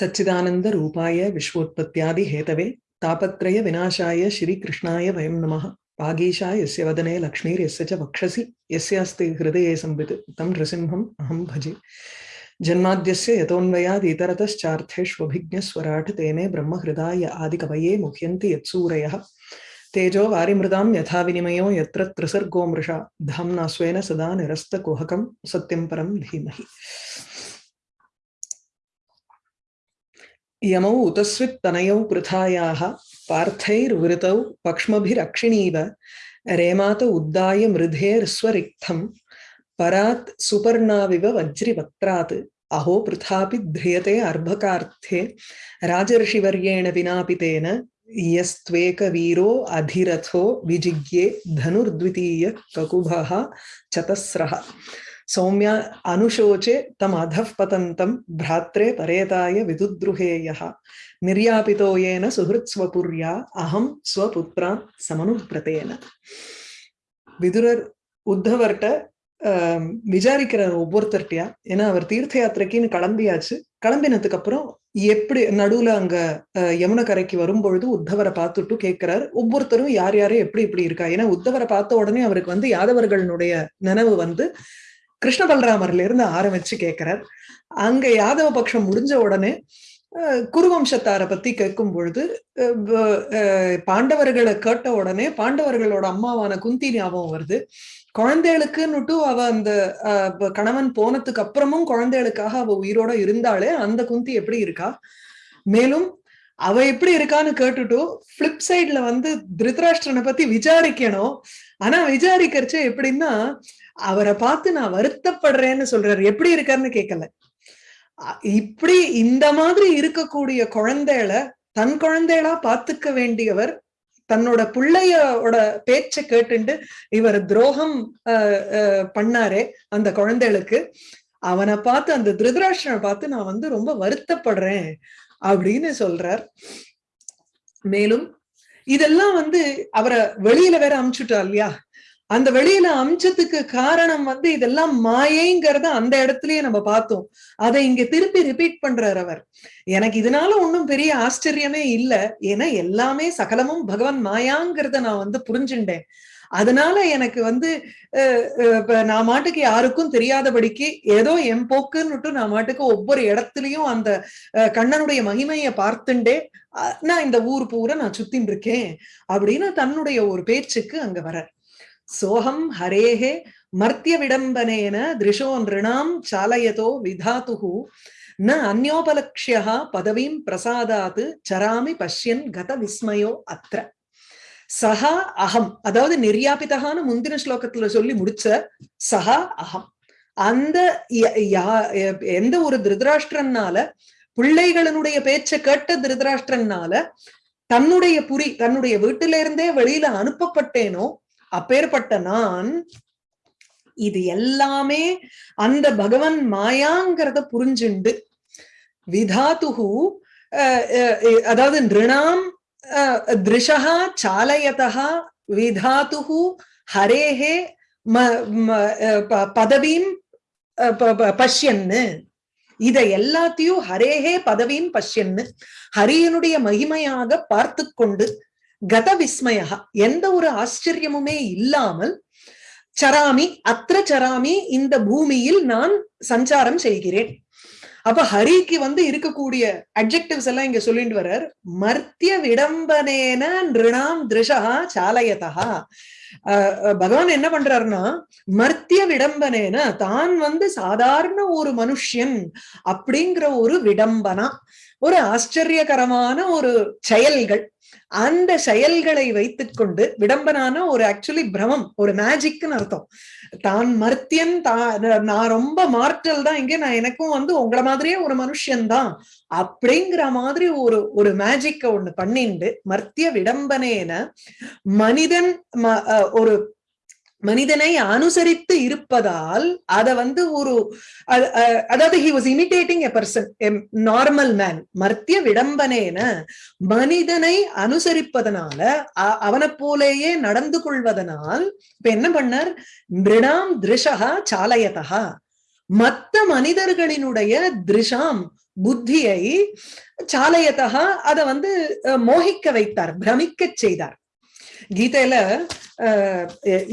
सच्चिदानन्दरूपाय विश्वोत्पत्त्यादिहेतवे तापत्रयविनाशाय श्रीकृष्णाय वयं नमः। वागीशा यस्य वदने लक्ष्मीर्यस्य च वक्षसि यस्यास्ति हृदये संवित् तं नृसिंहम् अहं भजे। जन्माद्यस्य यतोऽन्वयादितरतश्चार्थेष्वभिज्ञस्वराट् तेने ब्रह्महृदाय आदिकवये मुह्यन्ति यत्सूरयः। तेजो वारिमृदां यथा विनिमयो यत्र त्रिसर्गो मृषा धाम्ना स्वेन सदा निरस्तकुहकं सत्यं परं धीमहि। यमौ उतस्वित्तनयौ पृथायाः पार्थैर्वृतौ पक्ष्मभिरक्षिणीव रेमात उद्दाय मृधेर्स्वरिक्थं परात् सुपर्णाविव वज्रिवक्त्रात्। अहो पृथापि ध्रियते अर्भकार्थे राजर्षिवर्येण विनापि तेन यस्त्वेकवीरो अधिरथो विजिज्ञे धनुर्द्वितीय ककुभः चतस्रः। सौम्या अनुशोचे तमधः पतन्तं भ्रात्रे परेताय विदुद्रुहे यः निर्यापितो येन सुहृत्स्वपुर्या अहं स्वपुत्रान् समनुव्रतेन விதுரர் உத்தவர்கிட்ட விசாரிக்கிறார் ஒவ்வொருத்தர்கிட்டயா ஏன்னா அவர் தீர்த்த யாத்திரைக்குன்னு கிளம்பியாச்சு கிளம்பினதுக்கு அப்புறம் எப்படி நடுவுல அங்க யமுன கரைக்கு வரும்பொழுது உத்தவரை பார்த்துட்டு கேட்கிறார் ஒவ்வொருத்தரும் யார் யாரும் எப்படி இப்படி இருக்கா ஏன்னா உத்தவரை பார்த்த உடனே அவருக்கு வந்து யாதவர்களுடைய நினைவு வந்து கிருஷ்ண பலராமர்ல இருந்து ஆரம்பிச்சு கேட்கிறார் அங்க யாதவ பட்சம் முடிஞ்ச உடனே குருவம்சத்தாரை பத்தி கேட்கும் பொழுது பாண்டவர்களை கேட்ட உடனே பாண்டவர்களோட அம்மாவான குந்தி ஞாபகம் வருது. குழந்தைகளுக்குன்னுட்டு அவ அந்த கணவன் போனதுக்கு அப்புறமும் குழந்தைகளுக்காக அவ உயிரோட இருந்தாலே அந்த குந்தி எப்படி இருக்கா? மேலும் அவ எப்படி இருக்கான்னு கேட்டுட்டும் பிளிப் சைட்ல வந்து திருதராஷ்டிரனை பத்தி விசாரிக்கணும். ஆனா விசாரிக்கிறச்ச எப்படின்னா அவரை பார்த்து நான் வருத்தப்படுறேன்னு சொல்றாரு. எப்படி இருக்காருன்னு கேட்கல இப்படி இந்த மாதிரி இருக்கக்கூடிய குழந்தைகளை தன் குழந்தைகளா பாத்துக்க வேண்டியவர் தன்னோட பிள்ளையோட பேச்சை கேட்டுண்டு இவர் துரோகம் பண்ணாரே அந்த குழந்தைகளுக்கு. அவனை பார்த்து அந்த திருதராஷ்டனை பார்த்து நான் வந்து ரொம்ப வருத்தப்படுறேன். அப்படின்னு சொல்றார். மேலும் இதெல்லாம் வந்து அவரை வெளியில வேற அமுச்சுட்டா இல்லையா? அந்த வெளியில அம்சத்துக்கு காரணம் வந்து இதெல்லாம் மாயைங்கிறத அந்த இடத்துலயே நம்ம பார்த்தோம். அதை இங்க திருப்பி ரிப்பீட் பண்றார் அவர். எனக்கு இதனால ஒன்றும் பெரிய ஆச்சரியமே இல்லை. ஏன்னா எல்லாமே சகலமும் பகவான் மாயாங்கிறத நான் வந்து புரிஞ்சுட்டேன் அதனால எனக்கு வந்து நான் மாட்டுக்கு யாருக்கும் தெரியாதபடிக்கு ஏதோ என் போக்குன்னுட்டு நான் மாட்டுக்கு ஒவ்வொரு இடத்துலயும் அந்த கண்ணனுடைய மகிமையை பார்த்துண்டே நான் இந்த ஊர் பூரா நான் சுத்தின் இருக்கேன் அப்படின்னு தன்னுடைய ஒரு பேச்சுக்கு அங்க வர சோகம் ஹரேஹே மர்த்திய விடம்பனேன திருஷோ நிருணாம் சாலயதோ விதாத்துகு ந அந்யோபலக்ஷியா பதவீம் பிரசாதாத்து சராமி பஷ்யன் கத விஸ்மயோ அத்திர சஹா அகம் அதாவது நிர்யாபிதகான முந்தின ஸ்லோகத்துல சொல்லி முடிச்ச சஹா அகம் அந்த எந்த ஒரு திருதராஷ்டிரனால பிள்ளைகளினுடைய பேச்சை கேட்ட திருதராஷ்டிரனால தன்னுடைய புரி தன்னுடைய வீட்டில இருந்தே வெளியில அனுப்பப்பட்டேனோ அப்பேற்பட்ட நான் இது எல்லாமே அந்த பகவன் மாயாங்கிறத புரிஞ்சுண்டு. விதாத்துகு அதாவது நிருணாம் திருஷா சாலயதா விதாத்துகு ஹரேஹே பதவியும் பஷ்யன்னு இத எல்லாத்தையும் ஹரேஹே பதவியும் பஷ்யன்னு ஹரியனுடைய மகிமையாக பார்த்து கொண்டு கத விஸ்மயா எந்த ஒரு ஆச்சரியமுமே இல்லாமல் சராமி அத்திர சராமி இந்த பூமியில் நான் சஞ்சாரம் செய்கிறேன். அப்ப ஹரிக்கு வந்து இருக்கக்கூடிய அப்ஜெக்டிவ்ஸ் எல்லாம் இங்க சொல்லிட்டு வர்றார். மர்த்திய விடம்பனேன நிருணாம் திருஷா சாலயதா பகவான் என்ன பண்றாருன்னா மர்த்திய விடம்பனேன தான் வந்து சாதாரண ஒரு மனுஷன் அப்படிங்கிற ஒரு விடம்பனா ஒரு ஆச்சரியகரமான ஒரு செயல்கள். அந்த செயல்களை வைத்துக்கொண்டு விடம்பனான ஒரு ஆக்சுவலி பிரமம் ஒரு மேஜிக்னு அர்த்தம். தான் மர்த்தியன் தான் நான் ரொம்ப மார்டல் தான் இங்கே நான் எனக்கும் வந்து உங்களை மாதிரியே ஒரு மனுஷன்தான் அப்படிங்கிற மாதிரி ஒரு ஒரு மேஜிக்க ஒண்ணு பண்ணிண்டு மர்த்திய விடம்பனேன மனிதன் ஒரு மனிதனை அனுசரித்து இருப்பதால் அத வந்து ஒரு அதாவது he was imitating a person normal man மர்த்திய விடம்பனேன மனிதனை அனுசரிப்பதனால அவனை போலேயே நடந்து கொள்வதனால் இப்ப என்ன பண்ணார்? மிருணாம் திருஷகா சாலயதா மத்த மனிதர்களினுடைய திருஷாம் புத்தியை சாலையத்தகா அதை வந்து மோகிக்க வைத்தார் பிரமிக்க செய்தார். கீதையில அஹ்,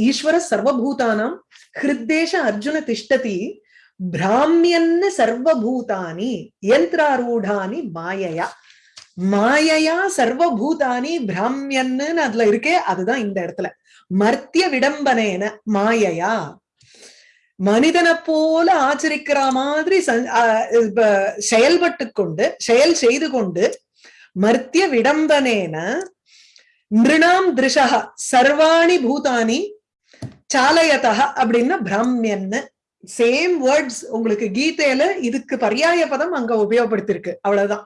ஈஸ்வர சர்வபூதானாம் ஹிருத்தேஷ அர்ஜுன திஷ்டதி பிராமியன்னு சர்வபூதானி யந்திராரூடானி மாயையா. மாயையா சர்வபூதானி பிராமியன்னு அதுல இருக்கே அதுதான் இந்த இடத்துல. மர்த்திய விடம்பனேன மாயையா. மனிதனை போல ஆச்சரிக்கிற மாதிரி ஆஹ் செயல்பட்டு கொண்டு செயல் செய்து கொண்டு மர்த்திய விடம்பனேன நிருணாம் திருஷா சர்வாணி பூதானி சாலயதா அப்படின்னா பிராமியன்னு சேம் வேர்ட்ஸ் உங்களுக்கு கீதையில இதுக்கு பர்யாய பதம் அங்க உபயோகப்படுத்திருக்கு அவ்வளவுதான்.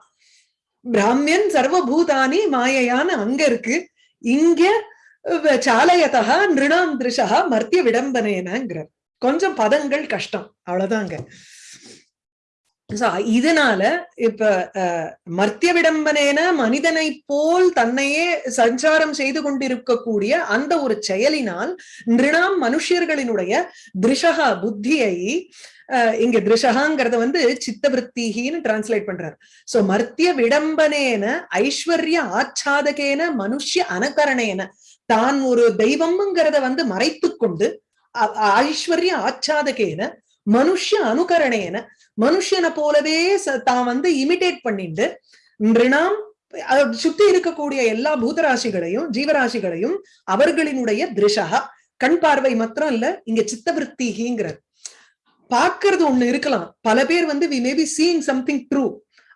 பிராமியன் சர்வபூதானி மாயையான அங்க இருக்கு. இங்க சாலயதா நிருணாம் திருஷா மர்த்திய விடம்பனேனங்கிறார். கொஞ்சம் பதங்கள் கஷ்டம். அவ்வளவுதாங்க. இதனால இப்ப மர்த்திய விடம்பனேன மனிதனை போல் தன்னையே சஞ்சாரம் செய்து கொண்டிருக்கக்கூடிய அந்த ஒரு செயலினால் நிருணாம் மனுஷர்களினுடைய திருஷகா புத்தியை இங்க திருஷகாங்கிறத வந்து சித்தவருத்திகின்னு டிரான்ஸ்லேட் பண்றார். சோ மர்த்திய விடம்பனேன ஐஸ்வர்ய ஆச்சாதகேன மனுஷ்ய அனகரணேன. தான் ஒரு தெய்வம்ங்கிறத வந்து மறைத்து கொண்டு ஐஸ்வர்ய ஆச்சாதகேன மனுஷ அனுகரணேன. மனுஷனை போலவே தான் வந்து இமிடேட் பண்ணிட்டு நிருணாம் சுத்தி இருக்கக்கூடிய எல்லா பூதராசிகளையும் ஜீவராசிகளையும் அவர்களினுடைய திருஷா கண் பார்வை மாத்திரம் இல்ல இங்க சித்தவருத்திகிங்கிறது. பாக்குறது ஒண்ணு இருக்கலாம். பல பேர் வந்து we maybe seeing something true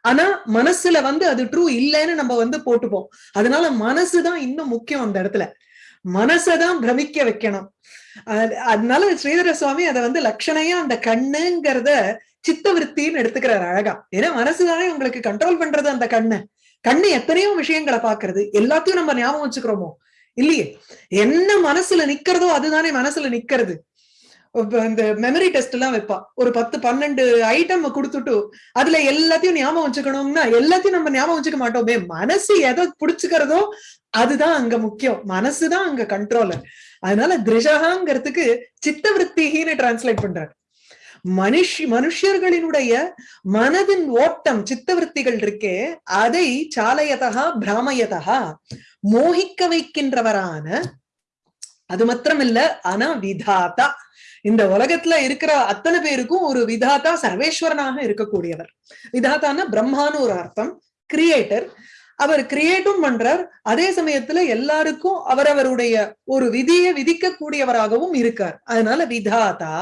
ஆனா மனசுல வந்து அது ட்ரூ இல்லைன்னு நம்ம வந்து போட்டுப்போம். அதனால மனசுதான் இன்னும் முக்கியம் அந்த இடத்துல. மனசதான் பிரமிக்க வைக்கணும். அதனால ஸ்ரீதர சுவாமி அதை வந்து லட்சணையா அந்த கண்ணுங்கிறத சித்தவருத்தின்னு எடுத்துக்கிறார் அழகா. ஏன்னா மனசுதானே உங்களுக்கு கண்ட்ரோல் பண்றது அந்த கண்ணு. கண்ணு எத்தனையோ விஷயங்களை பாக்குறது எல்லாத்தையும் நம்ம ஞாபகம் வச்சுக்கிறோமோ? இல்லையே. என்ன மனசுல நிக்கிறதோ அதுதானே மனசுல நிக்கிறது. இந்த மெமரி டெஸ்ட் எல்லாம் வைப்பா. ஒரு பத்து பன்னெண்டு ஐட்டம் கொடுத்துட்டு அதுல எல்லாத்தையும் ஞாபகம் வச்சுக்கணும்னா எல்லாத்தையும் நம்ம ஞாபகம் வச்சுக்க மாட்டோமே. மனசு எதை பிடிச்சுக்கிறதோ அதுதான் அங்க முக்கியம். மனசுதான் அங்க கண்ட்ரோலர் அதனால திருஷகாங்கிறதுக்கு சித்தவருத்திகின்னு டிரான்ஸ்லேட் பண்றாரு. மனுஷ் மனுஷர்களினுடைய மனதின் ஓட்டம் சித்தவருத்திகள் இருக்கே அதை சாலையதா பிராமயதா மோகிக்க வைக்கின்றவரான அது மாத்திரம் இல்ல ஆனா விதாதா இந்த உலகத்துல இருக்கிற அத்தனை பேருக்கும் ஒரு விதாதா சர்வேஸ்வரனாக இருக்கக்கூடியவர். விதாதான பிரம்மான்னு ஒரு அர்த்தம். கிரியேட்டர் அவர் கிரியேட்டும் பண்றார். அதே சமயத்துல எல்லாருக்கும் அவரவருடைய ஒரு விதியை விதிக்கக்கூடியவராகவும் இருக்கார். அதனால விதாதா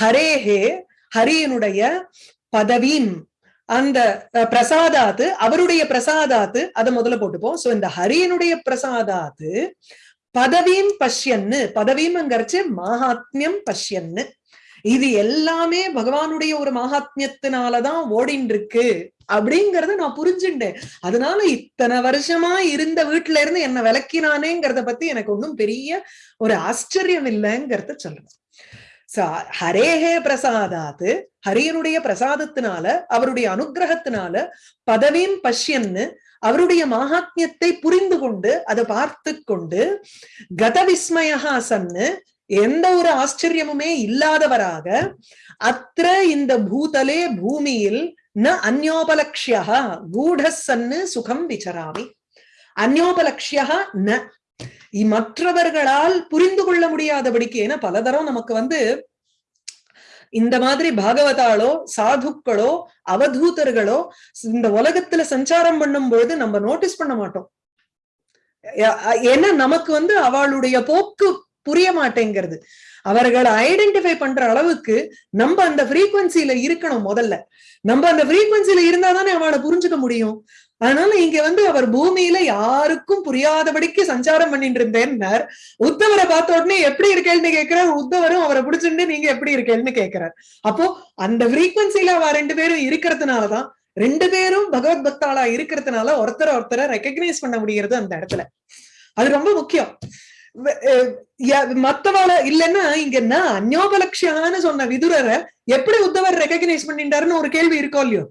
ஹரேஹே ஹரியனுடைய பதவீம் அந்த பிரசாதாத்து அவருடைய பிரசாதாத்து அதை முதல்ல போட்டுப்போம். சோ இந்த ஹரியனுடைய பிரசாதாத்து பதவீம் பஷ்யன்னு பதவீம்ங்கிறச்சு மகாத்மியம் பஷ்யன்னு. இது எல்லாமே பகவானுடைய ஒரு மகாத்மியத்தினாலதான் ஓடின் இருக்கு அப்படிங்கறத நான் புரிஞ்சுட்டேன். அதனால இத்தனை வருஷமா இருந்த வீட்டுல இருந்து என்ன விளக்கினானேங்கிறத பத்தி எனக்கு ஒன்றும் பெரிய ஒரு ஆச்சரியம் இல்லைங்கிறத சொல்றேன் சோ ஹரேஹே பிரசாதாத்து. ஹரியனுடைய பிரசாதத்தினால அவருடைய அனுகிரகத்தினால பதவியும் பஷ்யன்னு அவருடைய மகாத்மியத்தை புரிந்து கொண்டு அதை பார்த்து கொண்டு கத விஸ்மயஹாசன்னு எந்த ஒரு ஆச்சரியமுமே இல்லாதவராக அத்த இந்த பூதலே பூமியில் ந அந்யோபலக்ஷியா கூடசன்னு சுகம் விசராமி. அந்யோபலக்ஷியா ந. மற்றவர்களால் புரிந்து கொள்ள முடியாதபடிக்கு ஏன்னா பலதரம் நமக்கு வந்து இந்த மாதிரி பாகவதாளோ சாதுக்களோ அவதூதர்களோ இந்த உலகத்துல சஞ்சாரம் பண்ணும் பொழுது நம்ம நோட்டீஸ் பண்ண மாட்டோம். ஏன்னா நமக்கு வந்து அவளுடைய போக்கு புரிய மாட்டேங்கிறது அவர்களை ஐடென்டிஃபை பண்ற அளவுக்கு நம்ம அந்த ஃப்ரீக்வன்சில இருக்கணும் முதல்ல. நம்ம அந்த ஃப்ரீக்வன்சில இருந்தா தானே அவளை புரிஞ்சுக்க முடியும். அதனால இங்க வந்து அவர் பூமியில யாருக்கும் புரியாதபடிக்கு சஞ்சாரம் பண்ணிட்டு இருந்தேன்னார். உத்தவரை பார்த்த உடனே எப்படி இருக்கேன்னு கேட்கிறார். உத்தவரும் அவரை பிடிச்சிட்டு நீங்க எப்படி இருக்கேன்னு கேட்கிறார். அப்போ அந்த ஃப்ரீக்வன்சில அவ ரெண்டு பேரும் இருக்கிறதுனாலதான் ரெண்டு பேரும் பகவத் பக்தாளா இருக்கிறதுனால ஒருத்தரை ஒருத்தரை ரெக்கக்னைஸ் பண்ண முடிகிறது அந்த இடத்துல. அது ரொம்ப முக்கியம். மத்தவாள இல்லைன்னா இங்க என்ன? அந்யோபலட்சியான்னு சொன்ன விதுரரை எப்படி உத்தவர் ரெக்கக்னைஸ் பண்ணிட்டாருன்னு ஒரு கேள்வி இருக்கோ இல்லையோ?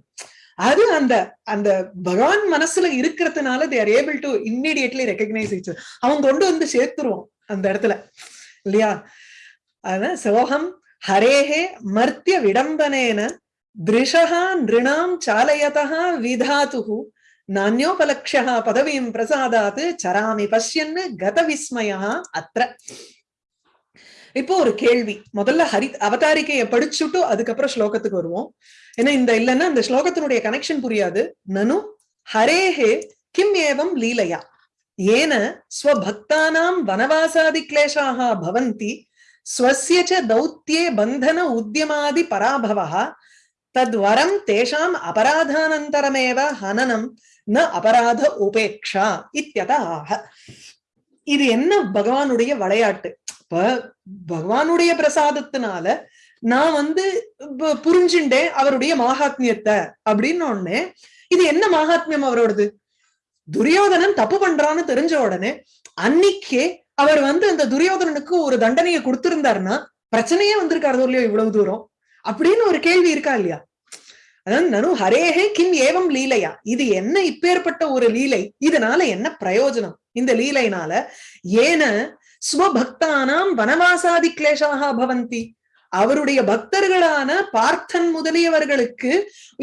அது அந்த அந்த பகவான் மனசுல இருக்கிறதுனால they are able to immediately recognise அவங்க கொண்டு வந்து சேர்த்துருவோம் அந்த இடத்துல. இல்லையா? அதான் சோகம் ஹரேஹே மர்த்திய விடம்பனேன திருஷா நிருணாம் சாலயதா விதாத்து நானியோபலக்ஷா பதவியும் பிரசாதாத் சராமி பஷ்யன்னு கத விஸ்மயா அத்திர இப்போ ஒரு கேள்வி. முதல்ல ஹரி அவதாரிக்கையை படிச்சுட்டு அதுக்கப்புறம் ஸ்லோகத்துக்கு வருவோம். ஏன்னா இந்த இல்லைன்னா இந்த ஸ்லோகத்தினுடைய கனெக்ஷன் புரியாது. நனு ஹரேஹே கிம் ஏவம் லீலையா? ஏன ஸ்வபக்தானாம் வனவாசாதி கிளேஷாக பவந்தி ஸ்வசிய ச பந்தன உத்தியமாதி பராபவா தத்வரம் தேஷாம் அபராதானந்தரமேவ ஹனனம் ந அபராத உபேக்ஷா இத்தியதாக இது என்ன பகவானுடைய விளையாட்டு? இப்ப பகவானுடைய பிரசாதத்தினால நான் வந்து புரிஞ்சுட்டேன் அவருடைய மகாத்மியத்தை அப்படின்னு உடனே இது என்ன மகாத்மியம் அவரோடது? துரியோதனன் தப்பு பண்றான்னு தெரிஞ்ச உடனே அன்னைக்கே அவர் வந்து அந்த துரியோதனனுக்கு ஒரு தண்டனையை கொடுத்திருந்தாருன்னா பிரச்சனையே வந்திருக்காரு இல்லையோ இவ்வளவு தூரம்? அப்படின்னு ஒரு கேள்வி இருக்கா இல்லையா? அதாவது நனு ஹரேஹே கிம் ஏவம் லீலையா. இது என்ன இப்பேற்பட்ட ஒரு லீலை? இதனால என்ன பிரயோஜனம்? இந்த லீலைனால ஏன ஸ்வபக்தானாம் வனவாசாதி கிளேஷாக பவந்தி. அவருடைய பக்தர்களான பார்த்தன் முதலியவர்களுக்கு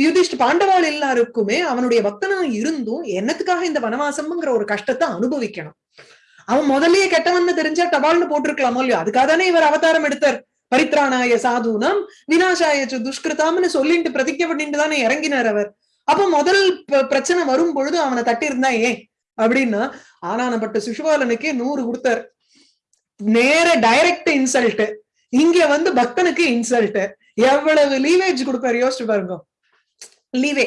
யுதிஷ்ட பாண்டவாள் எல்லாருக்குமே அவனுடைய பக்தனா இருந்தும் என்னத்துக்காக இந்த வனவாசம்ங்கிற ஒரு கஷ்டத்தை அனுபவிக்கணும். அவன் முதல்லயே கெட்டவன்னு தெரிஞ்சா டபால்னு போட்டிருக்கலாமோ இல்லையோ? அதுக்காக தானே இவர் அவதாரம் எடுத்தார். பரித்ராணாய சாதுனம் வினாசாயச்சு துஷ்கிருதாம்னு சொல்லிட்டு பிரதிஜை பண்ணிட்டு தானே இறங்கினார் அவர். அப்ப முதல் பிரச்சனை வரும் பொழுது அவனை தட்டி இருந்தா ஏன்? அப்படின்னா ஆனானப்பட்ட சிசுபாலனுக்கே நூறு கொடுத்தார். நேர டைரக்ட் இன்சல்ட் இங்க வந்து பக்தனுக்கு இன்சல்ட் எவ்வளவு லீவேஜ் கொடுப்பாரு? யோசிச்சு பாருங்க. லீவே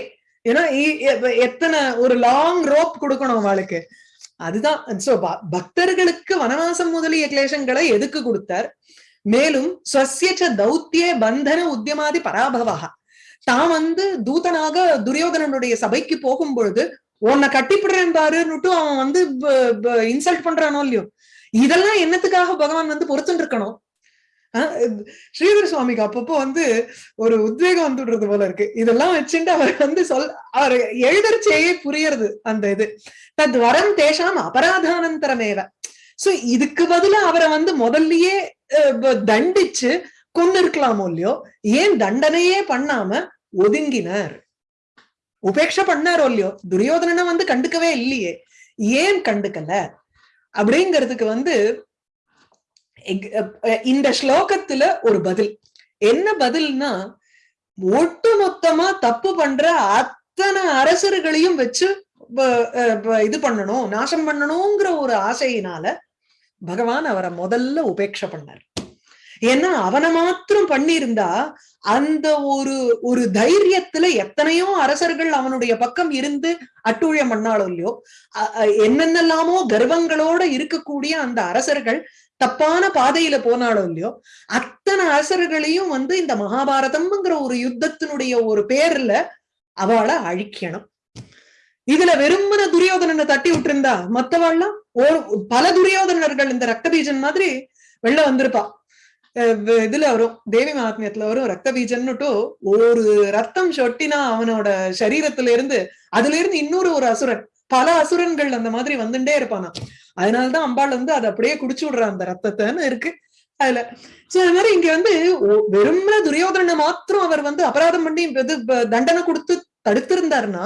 ஏன்னா எத்தனை ஒரு லாங் ரோப் கொடுக்கணும் அவளுக்கு. அதுதான். சோ பக்தர்களுக்கு வனவாசம் முதலிய கிளேசங்களை எதுக்கு கொடுத்தார்? மேலும் ஸ்வசியச்ச தௌத்தியே பந்தன உத்தியமாதி பராபவா தான் வந்து தூதனாக துரியோதனனுடைய சபைக்கு போகும் பொழுது உன்னை கட்டிப்பிடுறேன் பாருன்னுட்டு அவன் வந்து இன்சல்ட் பண்றானோ இல்லையோ? இதெல்லாம் என்னத்துக்காக பகவான் வந்து பொறுத்துட்டு இருக்கணும்? ஆஹ் சுவாமிக்கு அப்பப்போ வந்து ஒரு உத்வேகம் வந்துடுறது போல இருக்கு. இதெல்லாம் வச்சுட்டு அவர் வந்து சொல் அவர் எழுதர்ச்சியே புரியறது அந்த இது. தத் வரம் தேஷாம் அபராதானந்தரமேவ. சோ இதுக்கு பதிலா அவரை வந்து முதல்லயே தண்டிச்சு கொண்டு இருக்கலாமோ இல்லையோ? ஏன் தண்டனையே பண்ணாம ஒதுங்கினார்? உபேட்சை பண்ணாரோ இல்லையோ? துரியோதனனை வந்து கண்டுக்கவே இல்லையே. ஏன் கண்டுக்கல? அப்படிங்கிறதுக்கு வந்து இந்த ஸ்லோகத்துல ஒரு பதில். என்ன பதில்னா ஒட்டுமொத்தமா தப்பு பண்ற அத்தனை அரசர்களையும் வச்சு இது பண்ணணும் நாசம் பண்ணணுங்கிற ஒரு ஆசையினால பகவான் அவரை முதல்ல உபேட்சை பண்ணார். ஏன்னா அவனை மாத்திரம் பண்ணியிருந்தா அந்த ஒரு ஒரு தைரியத்துல எத்தனையோ அரசர்கள் அவனுடைய பக்கம் இருந்து அட்டூழியம் பண்ணாலும் இல்லையோ என்னென்னலாமோ கர்வங்களோட இருக்கக்கூடிய அந்த அரசர்கள் தப்பான பாதையில போனாலும் இல்லையோ அத்தனை அரசர்களையும் வந்து இந்த மகாபாரதம்ங்கிற ஒரு யுத்தத்தினுடைய ஒரு பேர்ல அவளை அழிக்கணும். இதுல வெறுமன துரியோதனனை தட்டி விட்டுருந்தா மத்தவாள்லாம் ஒரு பல துரியோதனர்கள் இந்த ரக்தபீஜன் மாதிரி வெளில வந்திருப்பா. இதுல வரும் தேவி மகாத்மியத்துல வரும் ரத்த பீஜன்னுட்டு ஒரு ரத்தம் சொட்டினா அவனோட சரீரத்துல இருந்து அதுல இருந்து இன்னொரு ஒரு அசுரன் பல அசுரன்கள் அந்த மாதிரி வந்துட்டே இருப்பானா அதனாலதான் அம்பாள் வந்து அதை அப்படியே குடிச்சு விடுறான் அந்த ரத்தத்தைன்னு இருக்கு. அதுல சோ அது மாதிரி இங்க வந்து வெறும்ன துரியோதனை துரியோதனனை மாத்திரம் அவர் வந்து அபராதம் பண்ணி இது தண்டனை கொடுத்து தடுத்திருந்தாருன்னா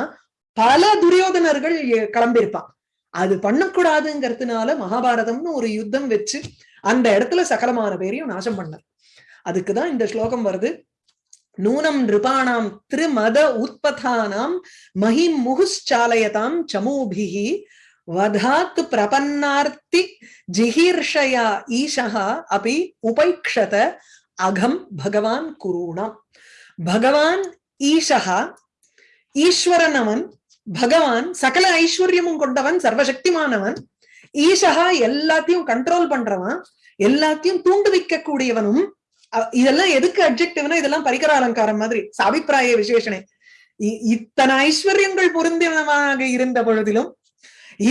பல துரியோதனர்கள் கிளம்பியிருப்பான். அது பண்ணக்கூடாதுங்கிறதுனால மகாபாரதம்னு ஒரு யுத்தம் வச்சு அந்த இடத்துல சகலமான பேரையும் நாசம் பண்ணார். அதுக்குதான் இந்த ஸ்லோகம் வருது. நூனம் நிருபாணாம் திருமத உத்பதானாம் மஹிம் முகுச்சாலயதாம் சமூபிகி வதாத் பிரபன்னார்த்தி ஜிஹீர்ஷயா ஈஷா அபி உபைக்ஷத அகம் பகவான் குருணாம் பகவான் ஈஷா ஈஸ்வரன் அவன் பகவான் சகல ஐஸ்வர்யமும் கொண்டவன் சர்வசக்திமானவன். ஈஷகா எல்லாத்தையும் கண்ட்ரோல் பண்றவன் எல்லாத்தையும் தூண்டுவிக்க கூடியவனும் இதெல்லாம் எதுக்கு அப்ஜெக்டிவ்னா இதெல்லாம் பரிகர அலங்காரம் மாதிரி சாபிப்பிராய விசேஷனே. இத்தனை ஐஸ்வர்யங்கள் பொருந்தினமாக இருந்த பொழுதிலும்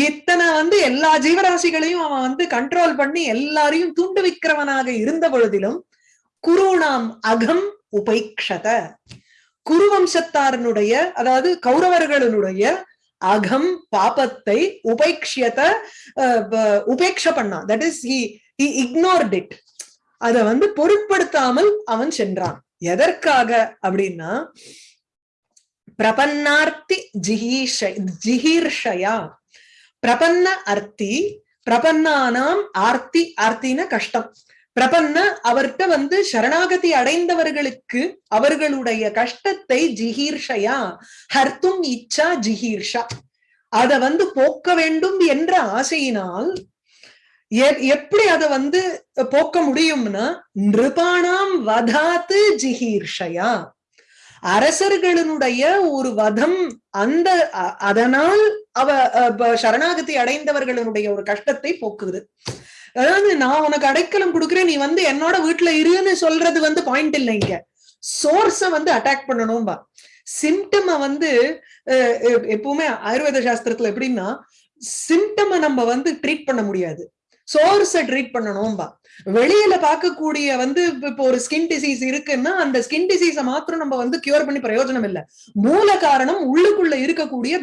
இத்தனை வந்து எல்லா ஜீவராசிகளையும் அவன் வந்து கண்ட்ரோல் பண்ணி எல்லாரையும் தூண்டுவிக்கிறவனாக இருந்த பொழுதிலும் குருணாம் அகம் உபைக்ஷத. குருவம்சத்தாரனுடைய அதாவது கௌரவர்களுடைய அகம் பாபத்தை உபேக்ஷியத உபேக்ஷ பண்ணான். That is he ignored it அதை வந்து பொருட்படுத்தாமல் அவன் சென்றான். எதற்காக அப்படின்னா பிரபன்னார்த்தி ஜிஹீஷ ஜிஹீர்ஷயா. பிரபன்ன அர்த்தி பிரபன்னானாம் ஆர்த்தி ஆர்த்தின கஷ்டம். பிரபன்ன அவர்கிட்ட வந்து சரணாகதி அடைந்தவர்களுக்கு அவர்களுடைய கஷ்டத்தை ஜிஹீர்ஷயா ஹர்த்தும் இச்சா ஜிஹீர்ஷா. அத வந்து போக்க வேண்டும் என்ற ஆசையினால் எப்படி அத வந்து போக்க முடியும்னா நிருபாணாம் வதாத்து ஜிஹீர்ஷயா. அரசர்களுடைய ஒரு வதம் அந்த அதனால் அவ சரணாகதி அடைந்தவர்களுடைய ஒரு கஷ்டத்தை போக்குது. அதாவது நான் உனக்கு அடைக்கலம் கொடுக்குறேன் நீ வந்து என்னோட வீட்டுல இருன்னு சொல்றது வந்து பாயிண்ட் இல்லை இங்க. சோர்ஸ வந்து அட்டாக் பண்ணணும்பா சிம்டம வந்து எப்பவுமே ஆயுர்வேத சாஸ்திரத்துல எப்படின்னா சிம்டம நம்ம வந்து ட்ரீட் பண்ண முடியாது. சோர்ஸ ட்ரீட் பண்ணணும்பா. வெளியில பார்க்கக்கூடிய வந்து இப்போ ஒரு ஸ்கின் டிசீஸ் இருக்குன்னா அந்த ஸ்கின் டிசீஸ மாத்திரம் நம்ம வந்து கியூர் பண்ணி பிரயோஜனம் இல்ல. மூல காரணம் உள்ளுக்குள்ள இருக்கக்கூடிய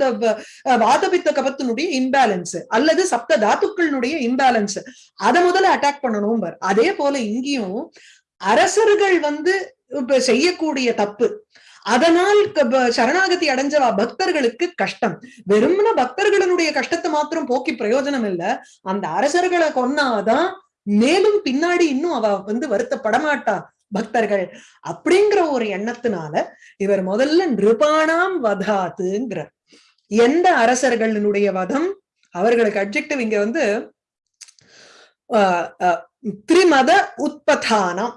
வாதபித்த கபத்தினுடைய இம்பேலன்ஸ் அல்லது சப்த தாத்துக்களினுடைய இம்பேலன்ஸ் அதை முதல்ல அட்டாக் பண்ணணும் அதே போல இங்கேயும் அரசர்கள் வந்து செய்யக்கூடிய தப்பு அதனால் சரணாகதி அடைஞ்சவா பக்தர்களுக்கு கஷ்டம். வெறும்ன பக்தர்களுடைய கஷ்டத்தை மாத்திரம் போக்கி பிரயோஜனம் இல்ல. அந்த அரசர்களை கொன்னாதான் மேலும் பின்னாடி இன்னும் அவ வந்து வருத்தப்படமாட்டா பக்தர்கள். அப்படிங்கிற ஒரு எண்ணத்தினால இவர் முதல்ல நிருபானாம் வதாத்துங்கிற எந்த அரசர்களினுடைய வதம்? அவர்களுக்கு அப்ஜெக்டிவ் இங்க வந்து திரிமத உற்பத்தானம்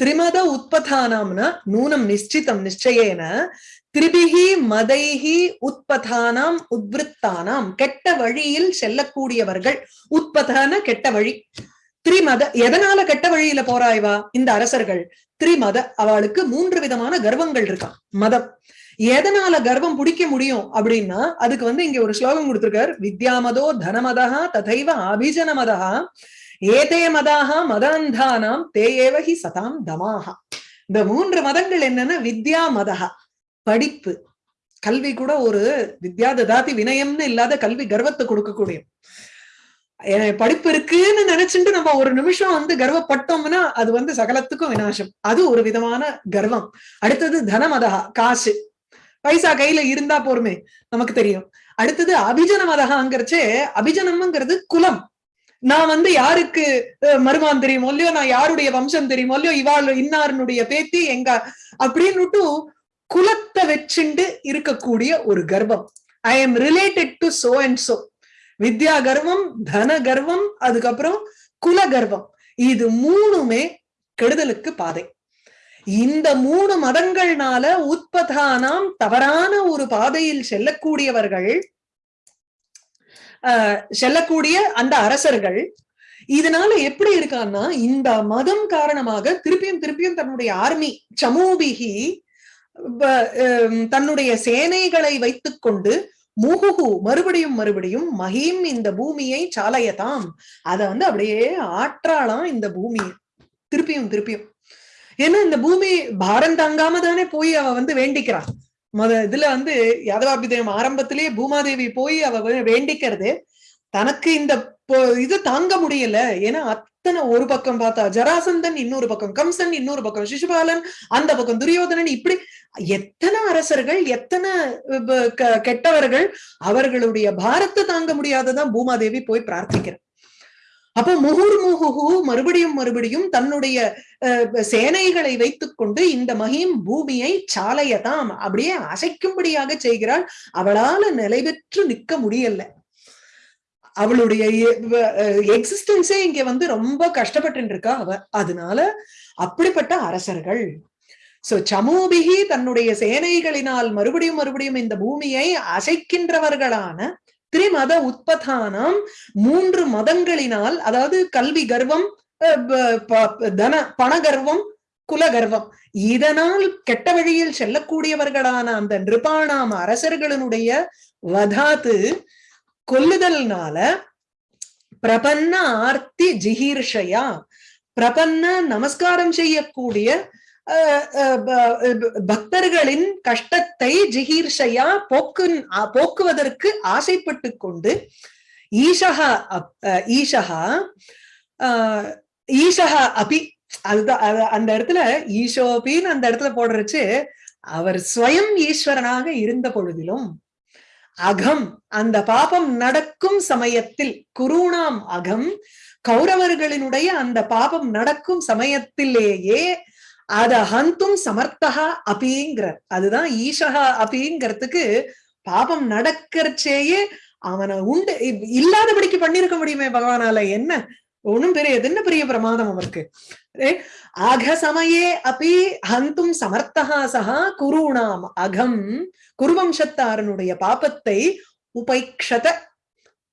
திரிமத உற்பதானம்னா நூனம் நிச்சிதம் நிச்சயேன திரிபிகி மதைகி உற்பதானாம் உத்விருத்தானாம் கெட்ட வழியில் செல்லக்கூடியவர்கள் உற்பதான கெட்ட வழி. திரிமத எதனால கெட்ட வழியில போறாய்வா? இந்த அரசர்கள் திரிமத அவளுக்கு மூன்று விதமான கர்வங்கள் இருக்கான் மதம். எதனால கர்வம் பிடிக்க முடியும் அப்படின்னா அதுக்கு வந்து இங்க ஒரு ஸ்லோகம் கொடுத்திருக்கார். வித்யாமதோ தனமதா ததைவ அபிஜனமதா ஏதே மதாக மதாந்தானாம் தேயேவகி சதாம் தமாக இந்த மூன்று மதங்கள் என்னன்னா வித்யா மதகா படிப்பு. கல்வி கூட ஒரு வித்யா ததாதி வினயம்னு இல்லாத கல்வி கர்வத்தை கொடுக்கக்கூடிய படிப்பு இருக்குன்னு நினைச்சுட்டு நம்ம ஒரு நிமிஷம் வந்து கர்வப்பட்டோம்னா அது வந்து சகலத்துக்கும் வினாசம் அது ஒரு விதமான கர்வம். அடுத்தது தனமதகா காசு. பைசா கையில இருந்தா போருமே நமக்கு தெரியும். அடுத்தது அபிஜன மதகாங்கிறச்சே அபிஜனம்ங்கிறது குலம். நான் வந்து யாருக்கு மருமான் தெரியுமோ இல்லையோ நான் யாருடைய வம்சம் தெரியுமோ இல்லையோ இவாள் இன்னாருனுடைய பேத்தி எங்க அப்படின்னுட்டு குலத்தை வச்சுண்டு இருக்கக்கூடிய ஒரு கர்ப்பம். I am related to so and so வித்யா கர்வம் தன கர்வம் அதுக்கப்புறம் குல கர்வம் இது மூணுமே கெடுதலுக்கு பாதை. இந்த மூணு மதங்கள்னால உற்பதானாம் தவறான ஒரு பாதையில் செல்லக்கூடியவர்கள் செல்லக்கூடிய அந்த அரசர்கள் இதனால எப்படி இருக்கான்னா இந்த மதம் காரணமாக திருப்பியும் திருப்பியும் தன்னுடைய ஆர்மி சமூபிகி தன்னுடைய சேனைகளை வைத்துக் கொண்டு முகுகு மறுபடியும் மறுபடியும் மகிம் இந்த பூமியை சாலையதாம். அத வந்து அப்படியே ஆற்றாளாம் இந்த பூமியை திருப்பியும் திருப்பியும். ஏன்னா இந்த பூமி பாரம் தாங்காம தானே போய் அவ வந்து வேண்டிக்கிறான் மத இதுல வந்து யாதவாபிதயம் ஆரம்பத்திலேயே பூமாதேவி போய் அவ வேண்டிக்கிறது. தனக்கு இந்த இது தாங்க முடியல. ஏன்னா அத்தனை ஒரு பக்கம் பார்த்தா ஜராசந்தன் இன்னொரு பக்கம் கம்சன் இன்னொரு பக்கம் சிசுபாலன் அந்த பக்கம் துரியோதனன் இப்படி எத்தனை அரசர்கள் எத்தனை கெட்டவர்கள் அவர்களுடைய பாரத்தை தாங்க முடியாததான் பூமாதேவி போய் பிரார்த்திக்கிறார். அப்ப முகுர் முகுகு மறுபடியும் மறுபடியும் தன்னுடைய சேனைகளை வைத்துக் கொண்டு இந்த மகிம் பூமியை சாலையதாம் அப்படியே அசைக்கும்படியாக செய்கிறாள். அவளால நிலை பெற்று நிக்க முடியல. அவளுடைய எக்ஸிஸ்டன்ஸே இங்க வந்து ரொம்ப கஷ்டப்பட்டு இருக்கா அவ. அதனால அப்படிப்பட்ட அரசர்கள். சோ சமூபிகி தன்னுடைய சேனைகளினால் மறுபடியும் மறுபடியும் இந்த பூமியை அசைக்கின்றவர்களான திரிமத உற்பத்தானம் மூன்று மதங்களினால் அதாவது கல்வி கர்வம் தன பண கர்வம் குல கர்வம். இதனால் கெட்ட வழியில் செல்லக்கூடியவர்களான அந்த நிருபாணாம் அரசர்களினுடைய வதாத்து கொல்லுதல்னால பிரபன்ன ஆர்த்தி ஜிஹீர்ஷயா பிரபன்ன நமஸ்காரம் செய்யக்கூடிய பக்தர்களின் கஷ்டத்தை ஜிகீர்ஷையா போக்கு போக்குவதற்கு ஆசைப்பட்டு கொண்டு ஈஷகா ஈஷகா ஈஷகா அபி அதுதான் அந்த இடத்துல ஈஷோபின்னு அந்த இடத்துல போடுறச்சு அவர் ஸ்வயம் ஈஸ்வரனாக இருந்த பொழுதிலும் அகம் அந்த பாபம் நடக்கும் சமயத்தில் குருணாம் அகம் கௌரவர்களினுடைய அந்த பாபம் நடக்கும் சமயத்திலேயே அத ஹந்தும் சமர்த்தகா அபிங்கிறார் அதுதான் ஈஷகா அபிங்கிறதுக்கு பாபம் நடக்கிறச்சேயே அவனை உண்டு இல்லாதபடிக்கு பண்ணிருக்க முடியுமே பகவானால என்ன? ஒண்ணும் பெரிய என்ன பெரிய பிரமாதம் அவருக்கு? ஆக சமயே அப்படி ஹந்தும் சமர்த்தகா சகா குருணாம். அகம் குருவம்சத்தாரனுடைய பாபத்தை உபைக்ஷத.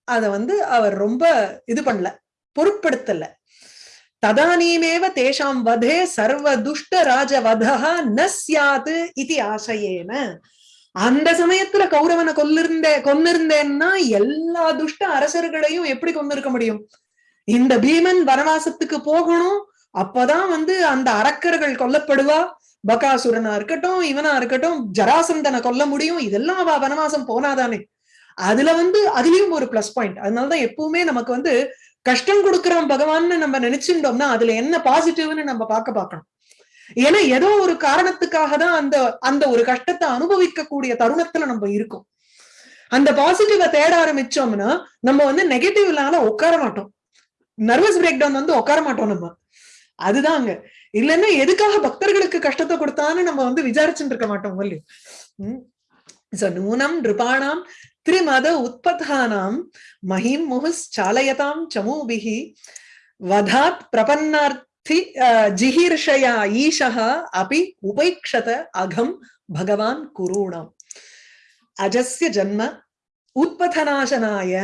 அத வந்து அவர் ரொம்ப இது பண்ணல பொருட்படுத்தல. ததானீமேவ தேஷாம் வதே சர்வ துஷ்ட ராஜ வதா ந சியாது இது ஆசையேன அந்த சமயத்துல கௌரவனை கொல்லிருந்தே கொன்னிருந்தேன்னா எல்லா துஷ்ட அரசர்களையும் எப்படி கொண்டிருக்க முடியும்? இந்த பீமன் வனவாசத்துக்கு போகணும் அப்பதான் வந்து அந்த அரக்கர்கள் கொல்லப்படுவா. பகாசுரனா இருக்கட்டும் இவனா இருக்கட்டும் ஜராசந்தனை கொல்ல முடியும். இதெல்லாம் அவ வனவாசம் போனாதானே. அதுல வந்து அதுலயும் ஒரு பிளஸ் பாயிண்ட் அதனாலதான் எப்பவுமே நமக்கு வந்து கஷ்டம் கொடுக்கிறோம் பகவான்னு நம்ம நினைச்சுட்டோம்னா அதுல என்ன பாசிட்டிவ்னு நம்ம பார்க்க பார்க்கணும். ஏன்னா ஏதோ ஒரு காரணத்துக்காக தான் அந்த அந்த ஒரு கஷ்டத்தை அனுபவிக்கக்கூடிய தருணத்துல நம்ம இருக்கோம். அந்த பாசிட்டிவ தேட ஆரம்பிச்சோம்னா நம்ம வந்து நெகட்டிவ்னால உட்கார மாட்டோம். நர்வஸ் பிரேக் டவுன் வந்து உட்கார மாட்டோம் நம்ம. அதுதாங்க. இல்லைன்னா எதுக்காக பக்தர்களுக்கு கஷ்டத்தை கொடுத்தான்னு நம்ம வந்து விசாரிச்சுட்டு இருக்க மாட்டோம் இல்லையோ? உம் நூனம் நிருபாணாம் திரிமத உத்பதானாம் மகிம் முகுஸ் சாலயதாம் சமூபிகி வதாத் பிரபன்னார்த்தி ஜிஹீர்ஷயா ஈஷா அபி உபைக்ஷத அகம் பகவான் குருணாம் அஜஸ்ய ஜன்ம உத்பதநாசனாய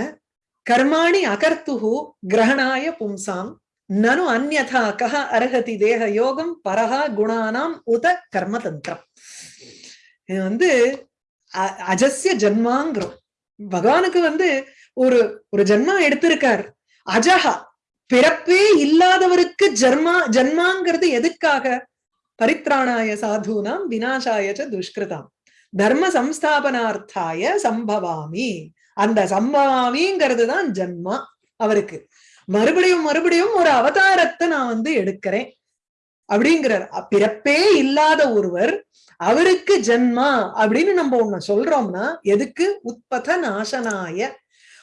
கர்மாணி அகர்த்துஹு கிரகணாய பும்சாம் நனு அந்யதா கஹ அர்ஹதி தேக யோகம் பரஹா குணானாம் உத கர்மதந்திரம் இது வந்து அஜஸ்ய ஜன்மாங்கிறோம் பகவானுக்கு வந்து ஒரு ஒரு ஜென்மா எடுத்திருக்கார். அஜஹா பிறப்பே இல்லாதவருக்கு ஜென்மா ஜென்மாங்கிறது எதுக்காக? பரித்ராணாய சாதுனாம் வினாசாய துஷ்கிருதாம். தர்ம சம்ஸ்தாபனார்த்தாய சம்பவாமி. அந்த சம்பவாமிங்கிறது தான் ஜென்மா அவருக்கு. மறுபடியும் மறுபடியும் ஒரு அவதாரத்தை நான் வந்து எடுக்கிறேன். அப்படிங்கிறார். பிறப்பே இல்லாத ஒருவர் அவருக்கு ஜென்மா அப்படின்னு நம்ம ஒண்ணு சொல்றோம்னா எதுக்கு? உத்பத நாசனாய.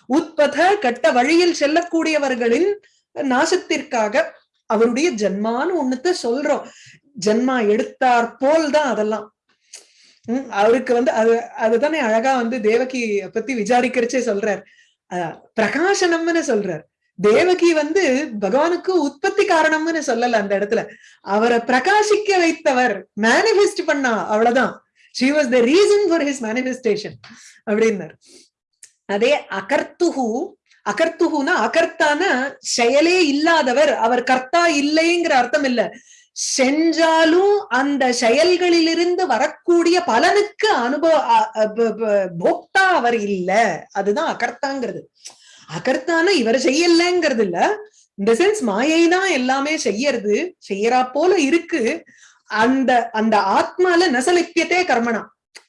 உத்பத கட்ட வழியில் செல்லக்கூடியவர்களின் நாசத்திற்காக அவருடைய ஜென்மான்னு ஒண்ணுத்த சொல்றோம். ஜென்மா எடுத்தார் போல் தான் அதெல்லாம். உம் அவருக்கு வந்து அது அதுதானே அழகா வந்து தேவகி பத்தி விசாரிக்கிறச்சே சொல்றார். பிரகாசனம்னு சொல்றார். தேவகி வந்து பகவானுக்கு உற்பத்தி காரணம்னு சொல்லல அந்த இடத்துல. அவரை பிரகாசிக்க வைத்தவர் மேனிபெஸ்ட் பண்ணா அவ்வளவுதான். She was the reason for his manifestation அப்படின்னார். அதே அகர்த்துஹு அகர்த்துகுனா அகர்த்தான செயலே இல்லாதவர் அவர் கர்த்தா இல்லைங்கிற அர்த்தம் இல்ல. செஞ்சாலும் அந்த செயல்களிலிருந்து வரக்கூடிய பலனுக்கு அனுபவ போக்தா அவர் இல்ல. அதுதான் அகர்த்தாங்கிறது. அகர்த்தான இவர் செய்யலங்கிறது இல்ல இந்த சென்ஸ் மாயை தான் எல்லாமே செய்யறது செய்யறா போல இருக்கு. அந்த அந்த ஆத்மால நசலிப்பியத்தே கர்மனா.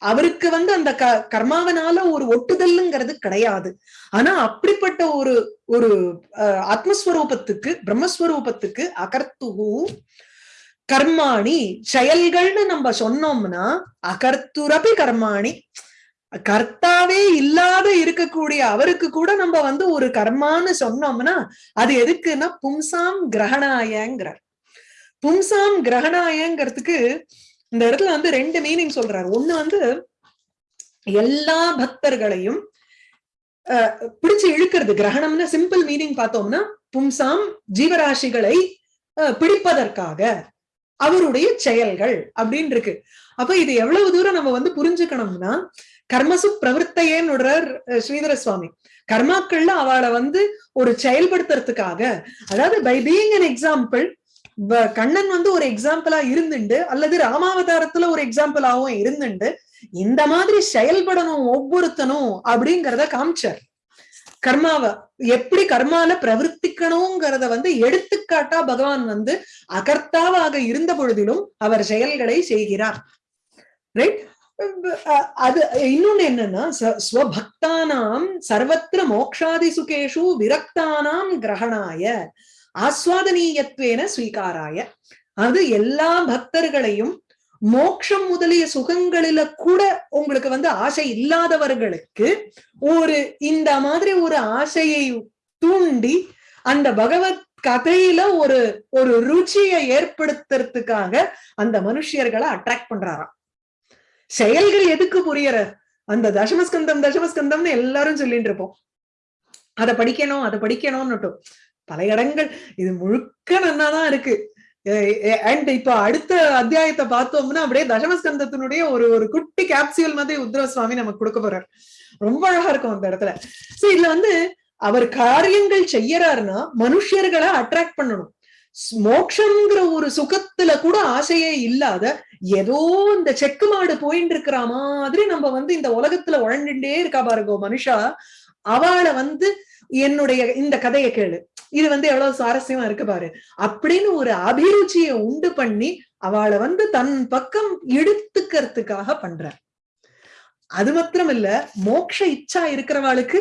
அவருக்கு வந்து அந்த க கர்மாவனால ஒரு ஒட்டுதல்ங்கிறது கிடையாது. ஆனா அப்படிப்பட்ட ஒரு ஒரு ஆத்மஸ்வரூபத்துக்கு பிரம்மஸ்வரூபத்துக்கு அகர்த்துகு கர்மாணி செயல்கள்னு நம்ம சொன்னோம்னா அகர்த்துரபி கர்மாணி. கர்த்தாவே இல்லாத இருக்கக்கூடிய அவருக்கு கூட நம்ம வந்து ஒரு கர்மான்னு சொன்னோம்னா அது எதுக்குன்னா பும்சாம் கிரகணாயங்கிறார். பும்சாம் கிரகணாயங்கிறதுக்கு இந்த இடத்துல வந்து ரெண்டு மீனிங் சொல்றாரு. ஒண்ணு வந்து எல்லா பக்தர்களையும் பிடிச்சு இழுக்கிறது. கிரகணம்னு சிம்பிள் மீனிங் பார்த்தோம்னா பும்சாம் ஜீவராசிகளை பிடிப்பதற்காக அவருடைய செயல்கள் அப்படின்னு இருக்கு. அப்ப இது எவ்வளவு தூரம் நம்ம வந்து புரிஞ்சுக்கணும்னா கர்மசு பிரவருத்தையேன்னு ஸ்ரீதர சுவாமி கர்மாக்கள்ல அவளை வந்து ஒரு செயல்படுத்துறதுக்காக அதாவது by being an example Kannan வந்து ஒரு எக்ஸாம்பிளா இருந்துண்டு அல்லது ராமாவதாரத்துல ஒரு எக்ஸாம்பிளாவும் இருந்துண்டு இந்த மாதிரி செயல்படணும் ஒவ்வொருத்தனும் அப்படிங்கிறத காமிச்சார். கர்மாவ எப்படி கர்மால பிரவர்த்திக்கணுங்கிறத வந்து எடுத்துக்காட்டா பகவான் வந்து அகர்த்தாவாக இருந்த பொழுதிலும் அவர் செயல்களை செய்கிறார். ரைட் அது இன்னொன்னு என்னன்னா ஸ்வபக்தானாம் சர்வத்திர மோக்ஷாதி சுகேஷு விரக்தானாம் கிரகணாய ஆஸ்வாதனீயத்வேன ஸ்வீகாராய. அது எல்லா பக்தர்களையும் மோக்ஷம் முதலிய சுகங்களில கூட உங்களுக்கு வந்து ஆசை இல்லாதவர்களுக்கு ஒரு இந்த மாதிரி ஒரு ஆசையை தூண்டி அந்த பகவத் கதையில ஒரு ஒரு ருச்சியை ஏற்படுத்துறதுக்காக அந்த மனுஷியர்களை அட்ராக்ட் பண்றாராம். செயல்கள் எதுக்கு புரியற? அந்த தசமஸ்கந்தம் தசமஸ்கந்தம்னு எல்லாரும் சொல்லிட்டு இருப்போம். அதை படிக்கணும் அதை படிக்கணும்னுட்டும் பல இடங்கள் இது முழுக்க நன்னாதான் இருக்கு. அண்ட் இப்ப அடுத்த அத்தியாயத்தை பார்த்தோம்னா அப்படியே தசமஸ்கந்தத்தினுடைய ஒரு ஒரு குட்டி கேப்சியூல் மாதிரி உத்ரவ சுவாமி நமக்கு கொடுக்க போறார். ரொம்ப அழகா இருக்கும் அந்த இடத்துல. சோ இதுல வந்து அவர் காரியங்கள் செய்யறாருன்னா மனுஷர்களை அட்ராக்ட் பண்ணணும். மோட்சங்கிற ஒரு சுகத்துல கூட ஆசையே இல்லாத ஏதோ இந்த செக்கு மாடு போயிட்டு இருக்கிற மாதிரி நம்ம வந்து இந்த உலகத்துல உழண்டுட்டே இருக்கா பாருங்க மனுஷா. அவளை வந்து என்னுடைய இந்த கதையை கேளு. இது வந்து எவ்வளவு சுவாரஸ்யமா இருக்கு பாரு. அப்படின்னு ஒரு அபிருச்சியை உண்டு பண்ணி அவளை வந்து தன் பக்கம் இழுத்துக்கிறதுக்காக பண்ற அது மாத்திரம் இல்ல மோட்ச இச்சா இருக்கிறவாளுக்கு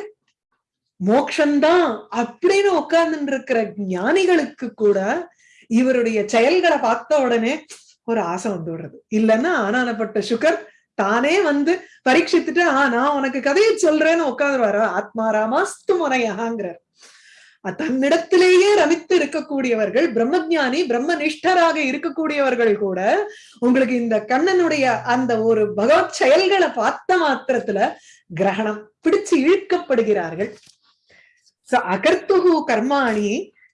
மோக்ஷந்தான் அப்படின்னு உட்கார்ந்து இருக்கிற ஞானிகளுக்கு கூட இவருடைய செயல்களை பார்த்த உடனே ஒரு ஆசை வந்து விடுறது. இல்லைன்னா ஆனானப்பட்ட சுகர் தானே வந்து பரீட்சித்துட்டு ஆஹ் நான் உனக்கு கதையை சொல்றேன்னு உட்காந்துருவாரா ஆத்மாராமாஸ்து முனையகாங்கிறார் தன்னிடத்திலேயே ரமித்து இருக்கக்கூடியவர்கள் பிரம்மஜானி பிரம்மனிஷ்டராக இருக்கக்கூடியவர்கள் கூட உங்களுக்கு இந்த கண்ணனுடைய அந்த ஒரு பகவத் செயல்களை பார்த்த மாத்திரத்துல கிரகணம் பிடிச்சு இழுக்கப்படுகிறார்கள். அகர்த்துகு கர்மாணி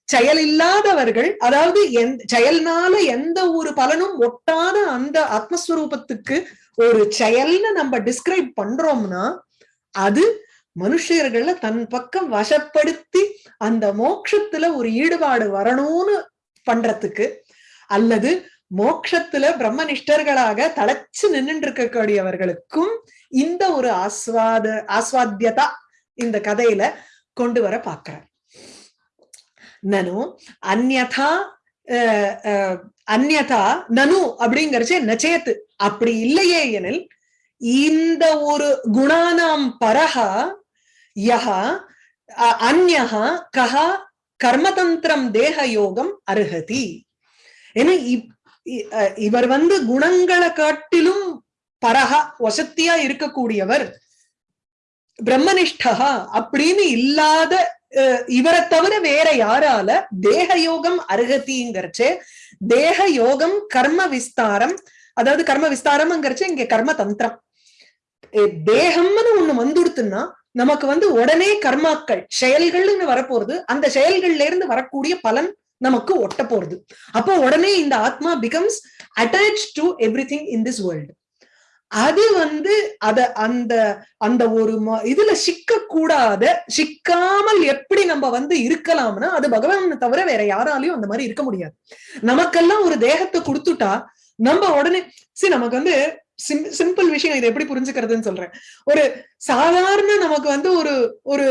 செயல் இல்லாதவர்கள் அதாவது செயல்னால எந்த ஒரு பலனும் ஒட்டாத அந்த ஆத்மஸ்வரூபத்துக்கு ஒரு செயல்னு நம்ம டிஸ்கிரைப் பண்றோம்னா அது மனுஷர்கள்ல தன் பக்கம் வசப்படுத்தி அந்த மோட்சத்துல ஒரு ஈடுபாடு வரணும்னு பண்றதுக்கு அல்லது மோட்சத்துல பிரம்மனிஷ்டர்களாக தலைச்சு நின்றுட்டு இருக்கக்கூடியவர்களுக்கும் இந்த ஒரு ஆஸ்வாத ஆஸ்வாத்தியதா இந்த கதையில கொண்டு வர பாக்குறார் நனு அந்நதா அந்நதா நனு அப்படிங்கறச்சே நச்சேத்து அப்படி இல்லையே எனில் இந்த ஒரு குணானாம் பரஹா யஹா அந்யஹா கஹா கர்மதந்திரம் தேக யோகம் அருகதி ஏன்னா இவர் வந்து குணங்களை காட்டிலும் பரஹா வசத்தியா இருக்கக்கூடியவர். பிரம்மனிஷ்டா அப்படின்னு இல்லாத இவரை தவிர வேற யாரால தேக யோகம் அருகத்திங்கிறச்சு தேக யோகம் கர்ம விஸ்தாரம் அதாவது கர்ம விஸ்தாரம்ங்கிறச்சு இங்க கர்ம தந்திரம். தேகம்னு ஒண்ணு வந்துடுத்துன்னா நமக்கு வந்து உடனே கர்மாக்கள் செயல்கள்னு வரப்போறது அந்த செயல்கள்ல இருந்து வரக்கூடிய பலன் நமக்கு ஒட்ட போறது அப்போ உடனே இந்த ஆத்மா becomes attach to everything in this world அது வந்து அத அந்த அந்த ஒரு இதுல சிக்க கூடாத சிக்காமல் எப்படி நம்ம வந்து இருக்கலாம்னா அது பகவான் தவிர வேற யாராலையும் அந்த மாதிரி இருக்க முடியாது. நமக்கெல்லாம் ஒரு தேகத்தை கொடுத்துட்டா நம்ம உடனே சரி நமக்கு வந்து சிம்பிள் விஷயம் இதை எப்படி புரிஞ்சுக்கிறதுன்னு சொல்றேன். ஒரு சாதாரண நமக்கு வந்து ஒரு ஒரு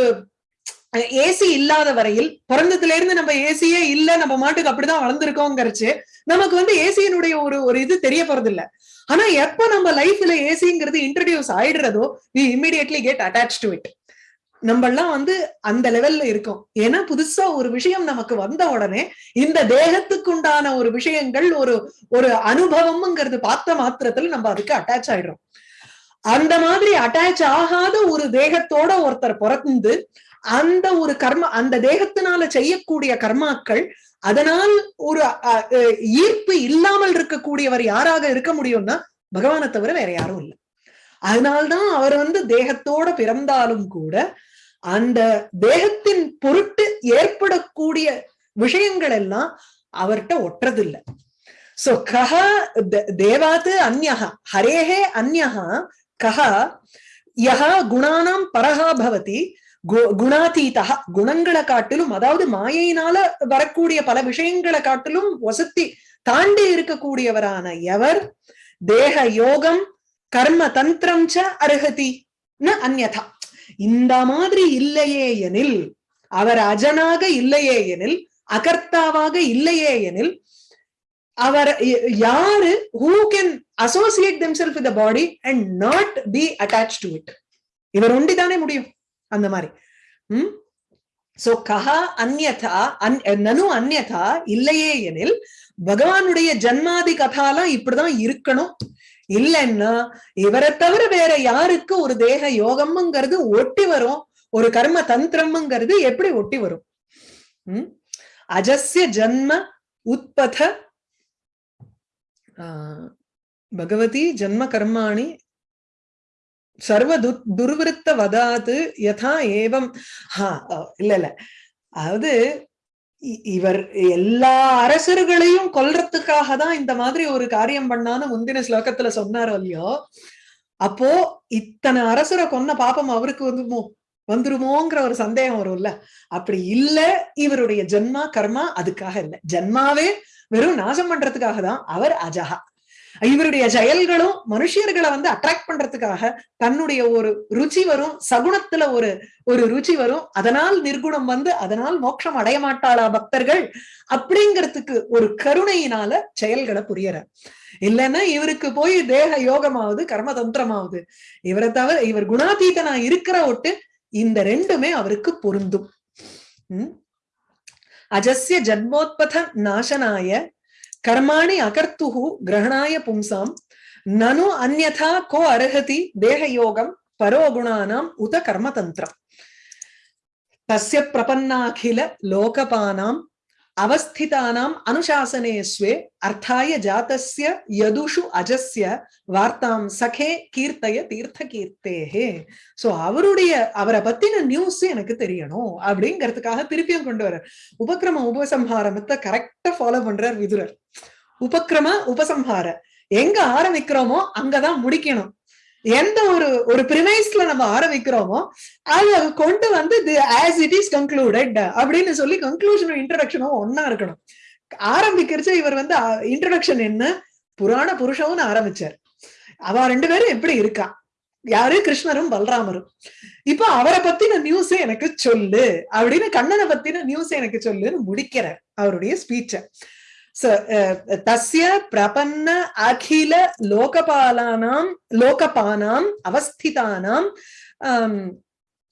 ஏசி இல்லாத வரையில் பிறந்ததுல இருந்து நம்ம ஏசியே இல்ல நம்ம மாட்டுக்கு அப்படிதான் வளர்ந்துருக்கோங்கிறச்சு நமக்கு வந்து ஏசியினுடைய ஒரு ஒரு இது தெரிய போறது இல்ல ஆனா எப்ப நம்ம லைஃப்ல ஏசிங்கிறது introduce ஆயிடுறதோ we immediately get attach to it நம்ம எல்லாம் வந்து அந்த லெவல்ல இருக்கோம். ஏன்னா புதுசா ஒரு விஷயம் நமக்கு வந்த உடனே இந்த தேகத்துக்கு உண்டான ஒரு விஷயங்கள் ஒரு ஒரு அனுபவம்ங்கிறது பார்த்த மாத்திரத்துல நம்ம அதுக்கு அட்டாச் ஆயிடுறோம். அந்த மாதிரி அட்டாச் ஆகாத ஒரு தேகத்தோட ஒருத்தர் பிறந்து அந்த ஒரு கர்ம அந்த தேகத்தினால செய்யக்கூடிய கர்மாக்கள் அதனால் ஒரு ஈர்ப்பு இல்லாமல் இருக்கக்கூடியவர் யாராக இருக்க முடியும்னா பகவானை தவிர வேற யாரும் இல்லை. அதனால்தான் அவர் வந்து தேகத்தோட பிறந்தாலும் கூட அந்த தேகத்தின் பொருட்டு ஏற்படக்கூடிய விஷயங்கள் எல்லாம் அவர்கிட்ட ஒட்டுறதில்லை சோ கஹ தேவாத்து அந்யஹா ஹரேஹே அந்யஹா கஹ யஹா குணானாம் பரஹா பவதி குணாதீதா குணங்களை காட்டிலும் அதாவது மாயையினால வரக்கூடிய பல விஷயங்களை காட்டிலும் வசத்தி தாண்டி இருக்கக்கூடியவரான எவர்? தேக யோகம் கர்ம தந்திரம் ச அருகதி அந்யதா இந்த மாதிரி இல்லையே எனில் அவர் அஜனாக இல்லையே எனில் அகர்த்தாவாக இல்லையே எனில் அவர் யாரு? Who can associate themselves with body and not be attach to it இவர் ஒண்டிதானே முடியும். அந்த மாதிரி. உம் சோ கஹா அந்யதா அன் நனு அந்யதா இல்லையே எனில் பகவானுடைய ஜன்மாதி கதாலாம் இப்படிதான் இருக்கணும். இல்லைன்னா இவரை தவிர வேற யாருக்கு ஒரு தேக யோகம்ங்கிறது ஒட்டி வரும் ஒரு கர்ம தந்திரம்ங்கிறது எப்படி ஒட்டி வரும்? உம் அஜஸ்ய ஜன்ம உத்பத ஆஹ் பகவதி ஜன்ம கர்மாணி சர்வ து துர்விருத்த வதாது யதா ஏவம். ஹா இல்ல இல்ல. அதாவது இவர் எல்லா அரசர்களையும் கொல்றதுக்காக தான் இந்த மாதிரி ஒரு காரியம் பண்ணான்னு முந்தின ஸ்லோகத்துல சொன்னாரோ இல்லையோ அப்போ இத்தனை அரசரை கொன்ன பாப்பம் அவருக்கு வந்துமோ வந்துருமோங்கிற ஒரு சந்தேகம் வரும்ல. அப்படி இல்ல இவருடைய ஜென்மா கர்மா அதுக்காக இல்லை. ஜென்மாவே வெறும் நாசம் பண்றதுக்காக தான் அவர் அஜகா இவருடைய செயல்களும் மனுஷியர்களை வந்து அட்ராக்ட் பண்றதுக்காக தன்னுடைய ஒரு ருச்சி வரும் சகுணத்துல ஒரு ஒரு ருச்சி வரும். அதனால் நிர்குணம் வந்து அதனால் மோட்சம் அடைய மாட்டாளா பக்தர்கள்? அப்படிங்கிறதுக்கு ஒரு கருணையினால செயல்களை புரியற இல்லைன்னா இவருக்கு போய் தேக யோகமாவது கர்மதந்திரமாவது. இவரை தவிர இவர் குணாதீதனா இருக்கிற ஒட்டு இந்த ரெண்டுமே அவருக்கு பொருந்தும். உம் அஜஸ்ய ஜன்மோத்பத நாசனாய கர்மாணி அகர்த்துஹு கிரகணாய பும்சாம். நனு அந்யதா கோ அருகதி தேகயோகம் பரோகுணானாம் உத கர்மதந்திரம் தஸ்ய பிரபன்னாகில லோகபானாம் அவஸ்திதானாம் அனுசாசனே ஸ்வே அர்த்தாய ஜாத்தஸ்ய யதுஷு அஜஸ்ய வார்த்தாம் சகே கீர்த்தய தீர்த்த கீர்த்தேஹே சோ அவருடைய அவரை பத்தின நியூஸ் எனக்கு தெரியணும் அப்படிங்கிறதுக்காக திருப்பியும் கொண்டு வர உபக்கிரம உபசம்ஹாரமத்தை கரெக்டா ஃபாலோ பண்றார் விதுரர். உபக்கிரம உபசம்ஹார. எங்க ஆரம்பிக்கிறோமோ அங்கதான் முடிக்கணும். எந்த ஒரு ஒரு பிரிமைஸ்ல நம்ம ஆரம்பிக்கிறோமோ அதை கொண்டு வந்து ஆஸ் இட் இஸ் கன்க்ளூடட் அப்படின்னு சொல்லி கன்க்ளூஷனும் இன்ட்ரடக்ஷனும் ஒன்னா இருக்கணும். ஆரம்பிக்கிறச்ச இவர் வந்து இன்ட்ரடக்ஷன் என்ன? புராண புருஷம்னு ஆரம்பிச்சார். அவ ரெண்டு பேரும் எப்படி இருக்கா? யாரு? கிருஷ்ணரும் பல்ராமரும். இப்ப அவரை பத்தின நியூஸ் எனக்கு சொல்லு அப்படின்னு கண்ணனை பத்தின நியூஸ் எனக்கு சொல்லுன்னு முடிக்கிறார் அவருடைய ஸ்பீச்ச தஸ்ய பிரபன்ன அகில லோகபாலானாம் லோகபானாம் அவஸ்திதானாம்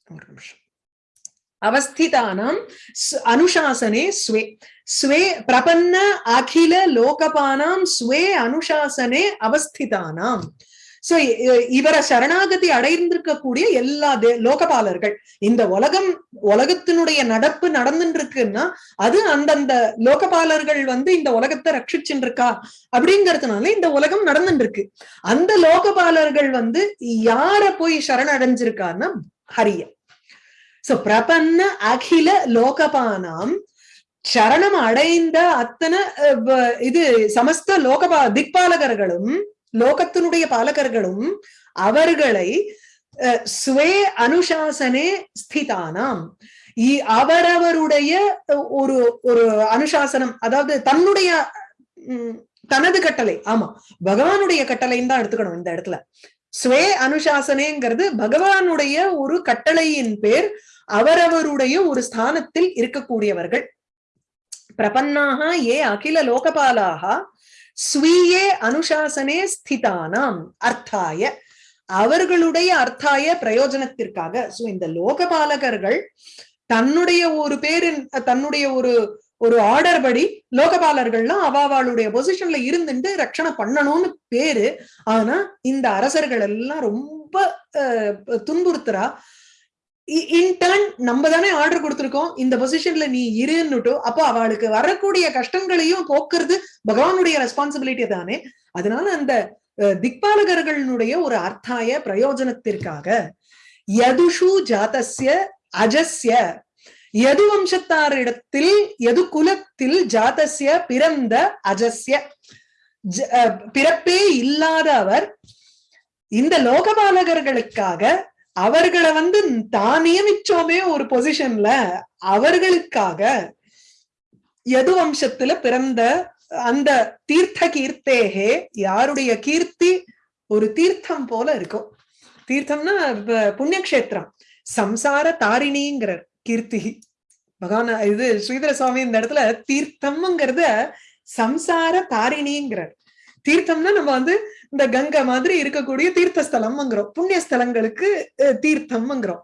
ஒரு நிமிஷம் அவஸ்திதானாம் அனுசாசனே ஸ்வே ஸ்வே பிரபன்ன அகில லோகபானாம் ஸ்வே அனுசாசனே அவஸ்திதானாம் சோ இவரை சரணாகதி அடைந்திருக்கக்கூடிய எல்லா லோகபாலர்கள். இந்த உலகம் உலகத்தினுடைய நடப்பு நடந்துட்டு இருக்குன்னா அது அந்தந்த லோகபாலர்கள் வந்து இந்த உலகத்தை ரட்சிச்சுட்டு இருக்கா அப்படிங்கறதுனால இந்த உலகம் நடந்துட்டு இருக்கு அந்த லோகபாலர்கள் வந்து யார போய் சரணடைஞ்சிருக்கான்னா ஹரிய. சோ பிரபன்ன அகில லோகபானாம் சரணம் அடைந்த அத்தனை இது சமஸ்த லோகபா திக்பாலகர்களும் லோகத்தினுடைய பாலகர்களும் அவர்களை ஸ்வே அனுசாசனே ஸ்திதானாம். அவரவருடைய ஒரு ஒரு அனுசாசனம் அதாவது தன்னுடைய தனது கட்டளை ஆமா பகவானுடைய கட்டளைன்னு தான் எடுத்துக்கணும் இந்த இடத்துல. ஸ்வே அனுசாசனேங்கிறது பகவானுடைய ஒரு கட்டளையின் பேர் அவரவருடைய ஒரு ஸ்தானத்தில் இருக்கக்கூடியவர்கள். பிரபன்னாக ஏ அகில லோகபாலாக ஸ்வீயே அனுசாசனே ஸ்திதானாம் அர்த்தாய. அவர்களுடைய அர்த்தாய பிரயோஜனத்திற்காக சோ இந்த லோகபாலகர்கள் தன்னுடைய ஒரு பேரின் தன்னுடைய ஒரு ஒரு ஆர்டர் படி லோகபாலர்கள்லாம் அவாவாளுடைய பொசிஷன்ல இருந்துட்டு ரட்சணை பண்ணணும்னு பேரு. ஆனா இந்த அரசர்கள் எல்லாம் ரொம்ப துன்புறுத்துறா. இன்டர்ன் நம்ம தானே ஆர்டர் கொடுத்திருக்கோம். இந்த பொசிஷன்ல நீ இருன்னுட்டோ அப்போ அவளுக்கு வரக்கூடிய கஷ்டங்களையும் போக்குறது பகவானுடைய ரெஸ்பான்சிபிலிட்டி தானே. அதனால அந்த திக்பாலகர்களுடைய ஒரு அர்த்தாய பிரயோஜனத்திற்காக யதுஷு ஜாதஸ்ய அஜஸ்ய எது வம்சத்தாரிடத்தில் எது குலத்தில் ஜாதஸ்ய பிறந்த அஜஸ்ய. பிறப்பே இல்லாத அவர் இந்த லோகபாலகர்களுக்காக அவர்களை வந்து தான் நியமிச்சோமே ஒரு பொசிஷன்ல அவர்களுக்காக எது வம்சத்துல பிறந்த அந்த தீர்த்த கீர்த்தேகே யாருடைய கீர்த்தி ஒரு தீர்த்தம் போல இருக்கும். தீர்த்தம்னா புண்ணியக்ஷேத்திரம். சம்சார தாரிணிங்கிறார் கீர்த்தி. பகவான் இது ஸ்ரீதர சுவாமி இந்த இடத்துல தீர்த்தம்ங்கிறத சம்சார தாரிணிங்கிறார். தீர்த்தம்னா நம்ம வந்து இந்த கங்கை மாதிரி இருக்கக்கூடிய தீர்த்த ஸ்தலம்ங்கிறோம் புண்ணிய ஸ்தலங்களுக்கு தீர்த்தம்ங்கிறோம்.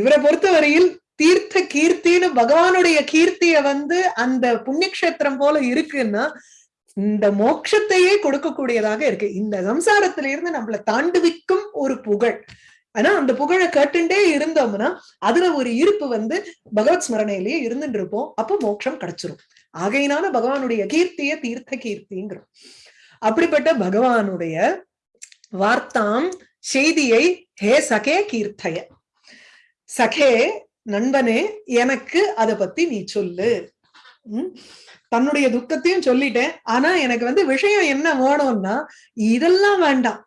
இவரை பொறுத்தவரையில் தீர்த்த கீர்த்தின்னு பகவானுடைய கீர்த்திய வந்து அந்த புண்ணியக்ஷேத்திரம் போல இருக்குன்னா இந்த மோட்சத்தையே கொடுக்கக்கூடியதாக இருக்கு. இந்த சம்சாரத்திலிருந்து நம்மளை தாண்டுவிக்கும் ஒரு புகழ். ஆனா அந்த புகழை கேட்டுண்டே இருந்தோம்னா அதுல ஒரு இருப்பு வந்து பகவத் ஸ்மரணையிலேயே இருந்துட்டு இருப்போம் அப்போ மோட்சம் கிடைச்சிரும். ஆகையினால பகவானுடைய கீர்த்திய தீர்த்த கீர்த்திங்கிறோம். அப்படிப்பட்ட பகவானுடைய வார்த்தாம் செய்தியை ஹே சகே கீர்த்தய. சகே நண்பனே எனக்கு அத பத்தி நீ சொல்லு. உம் தன்னுடைய துக்கத்தையும் சொல்லிட்டேன். ஆனா எனக்கு வந்து விஷயம் என்ன வேணும்னா இதெல்லாம் வேண்டாம்.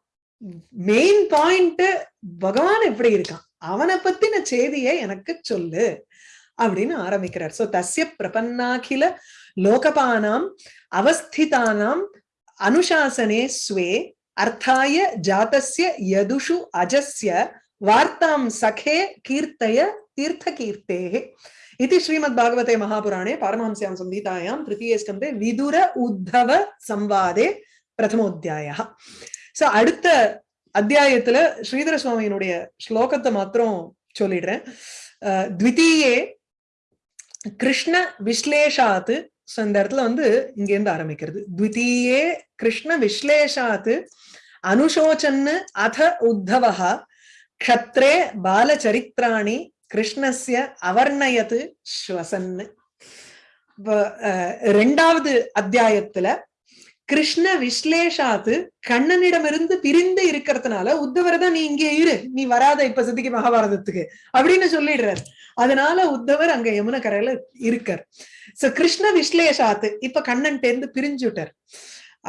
மெயின் பாயிண்ட் பகவான் எப்படி இருக்கான்? அவனை பத்தின செய்தியை எனக்கு சொல்லு அப்படின்னு ஆரம்பிக்கிறார். சோ தசிய பிரபன்னாகில லோகபானாம் அவஸ்திதானாம் அனுசாசனே ஸ்வே அர்த்தாய ஜாத்தசிய யதுஷு அஜஸ்ய வார்த்தாம் சகே கீர்த்தய தீர்த்த கீர்த்தே இது ஸ்ரீமத் பாகவதே மகாபுராணே பாரமஹம்ஸ்யாம் சம்ஹிதாயாம் திருத்தீய ஸ்கந்தே விதுர உத்தவ சம்வாதே பிரதமோத்தியாயா சோ அடுத்த அத்தியாயத்துல ஸ்ரீதர சுவாமியினுடைய ஸ்லோகத்தை மாத்திரம் சொல்லிடுறேன். த்விதீயே கிருஷ்ண விஸ்லேஷாத்து சோ இந்த இடத்துல வந்து இங்கேருந்து ஆரம்பிக்கிறது. த்விதீயே கிருஷ்ண விஸ்லேஷாத்து அனுசோச்சன்னு அத உத்தவஹ க்ஷத்ரே பாலச்சரித்ராணி கிருஷ்ணஸ்ய அவர்ணயத்து ஸ்வசன்னு. ரெண்டாவது அத்தியாயத்துல கிருஷ்ண விஸ்லேஷாத்து கண்ணனிடமிருந்து பிரிந்து இருக்கிறதுனால உத்தவரை தான் நீ இங்கே இரு நீ வராத இப்ப சித்திக்கு மகாபாரதத்துக்கு அப்படின்னு சொல்லிடுறாரு. அதனால உத்தவர் அங்க யமுன கரையில இருக்கார். சோ கிருஷ்ண விஸ்லேஷாத்து இப்ப கண்ணன் தேர்ந்து பிரிஞ்சுட்டார்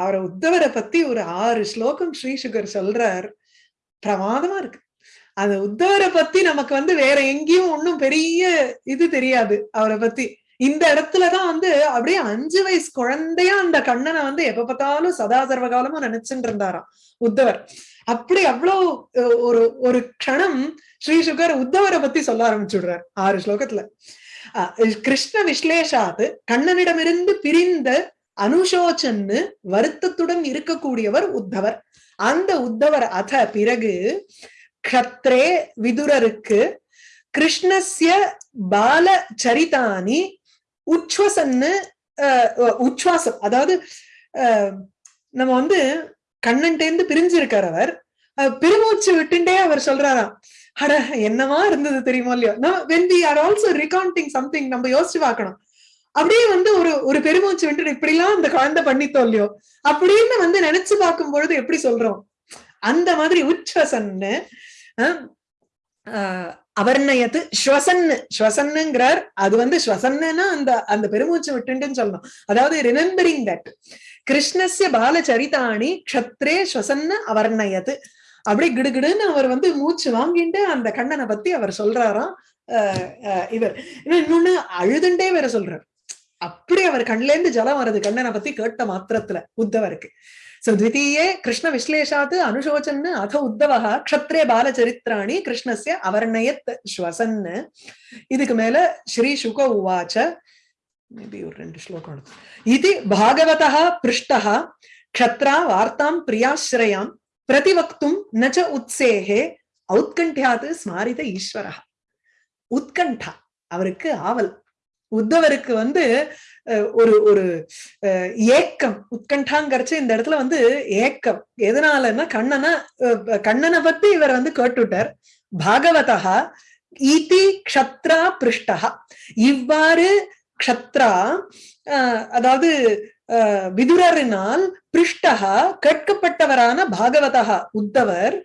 அவரை உத்தவரை பத்தி ஒரு ஆறு ஸ்லோகம் ஸ்ரீசுகர் சொல்றார். பிரமாதமா இருக்கு. அந்த உத்தவரை பத்தி நமக்கு வந்து வேற எங்கேயும் ஒன்னும் பெரிய இது தெரியாது அவரை பத்தி. இந்த இடத்துலதான் வந்து அப்படியே அஞ்சு வயசு குழந்தையா அந்த கண்ணனை வந்து எப்ப பார்த்தாலும் சதா சர்வகாலமும் நினைச்சுட்டு இருந்தாராம். உத்தவர். அப்படி அவ்வளவு ஒரு ஒரு க்ஷணம் ஸ்ரீ சுகர் உத்தவரை பத்தி சொல்ல ஆரம்பிச்சுடுறார் ஆறு ஸ்லோகத்துல. கிருஷ்ண விஸ்லேஷாத்து கண்ணனிடமிருந்து பிரிந்த அனுசோச்சன்னு வருத்தத்துடன் இருக்கக்கூடியவர் உத்தவர். அந்த உத்தவர் அத பிறகு க்ஷத்ரே விதுரருக்கு கிருஷ்ணஸ்ய பால சரிதானி உச்சுவசன்னு உச்சுவாசம் அதாவது நம்ம வந்து கண்ணன்டேந்து பிரிஞ்சிருக்கார் அவர். பெருமூச்சு விட்டுண்டே அவர் சொல்றாராம். அட என்னவா இருந்தது தெரியுமா இல்லையோ? When we are also regarding something நம்ம யோசிச்சு பார்க்கணும். அப்படியே வந்து ஒரு ஒரு பெருமூச்சு விட்டு இப்படி எல்லாம் அந்த குழந்தை பண்ணித்தோம் இல்லையோ? அப்படின்னு வந்து நினைச்சு பார்க்கும் பொழுது எப்படி சொல்றோம்? அந்த மாதிரி உச்வசன்னு அவர்ணயத்து ஸ்வசன்னு ஸ்வசன்னுங்கிறார். அது வந்து ஸ்வசன்னுன்னா அந்த அந்த பெருமூச்சு விட்டுன்னு சொல்லணும். அதாவது ரிமெம்பரிங் தட் கிருஷ்ணஸ்ய பால சரிதாணி க்ஷத்ரே ஸ்வசன்னு அவர்ணயத்து அப்படி கிடுகிடுன்னு அவர் வந்து மூச்சு வாங்கிட்டு அந்த கண்ணனை பத்தி அவர் சொல்றாராம் இவர். இன்னொன்னு அழுதுண்டே வேற சொல்றார். அப்படி அவர் கண்ல இருந்து ஜலம் வருது கண்ணனை பத்தி கேட்ட மாத்திரத்துல உத்தவருக்கு சோ த்விதீயே கிருஷ்ண விஸ்லேஷாத் அனுசோச்சன்னு அத உத்தவா க்ஷத்ரே பாலச்சரித்திராணி கிருஷ்ணஸ்ய அவர்ணயத் இதுக்கு மேல ஸ்ரீ சுக உவாச்ச மேபி ஒரு ரெண்டு ஸ்லோகம் இது பாகவதः பிருஷ்டः க்ஷத்ரா வார்த்தாம் பிரியாஸ்ரயாம் பிரதிவக்தும் நச்ச உத்சேகே ஔத்கண்டியாத் ஸ்மாரித ஈஸ்வரः உத்கண்டா அவருக்கு ஆவல். உத்தவருக்கு வந்து ஒரு ஒரு ஏக்கம். உட்கண்டாங்கிறச்சு இந்த இடத்துல வந்து ஏக்கம். எதனாலன்னா கண்ணனை கண்ணனை பத்தி இவர் வந்து கேட்டுட்டார் பாகவதா ஈதி க்ஷத்ரா பிருஷ்டா இவ்வாறு க்ஷத்ரா அதாவது விதுரரினால் பிருஷ்டா கேட்கப்பட்டவரான பாகவதா உத்தவர்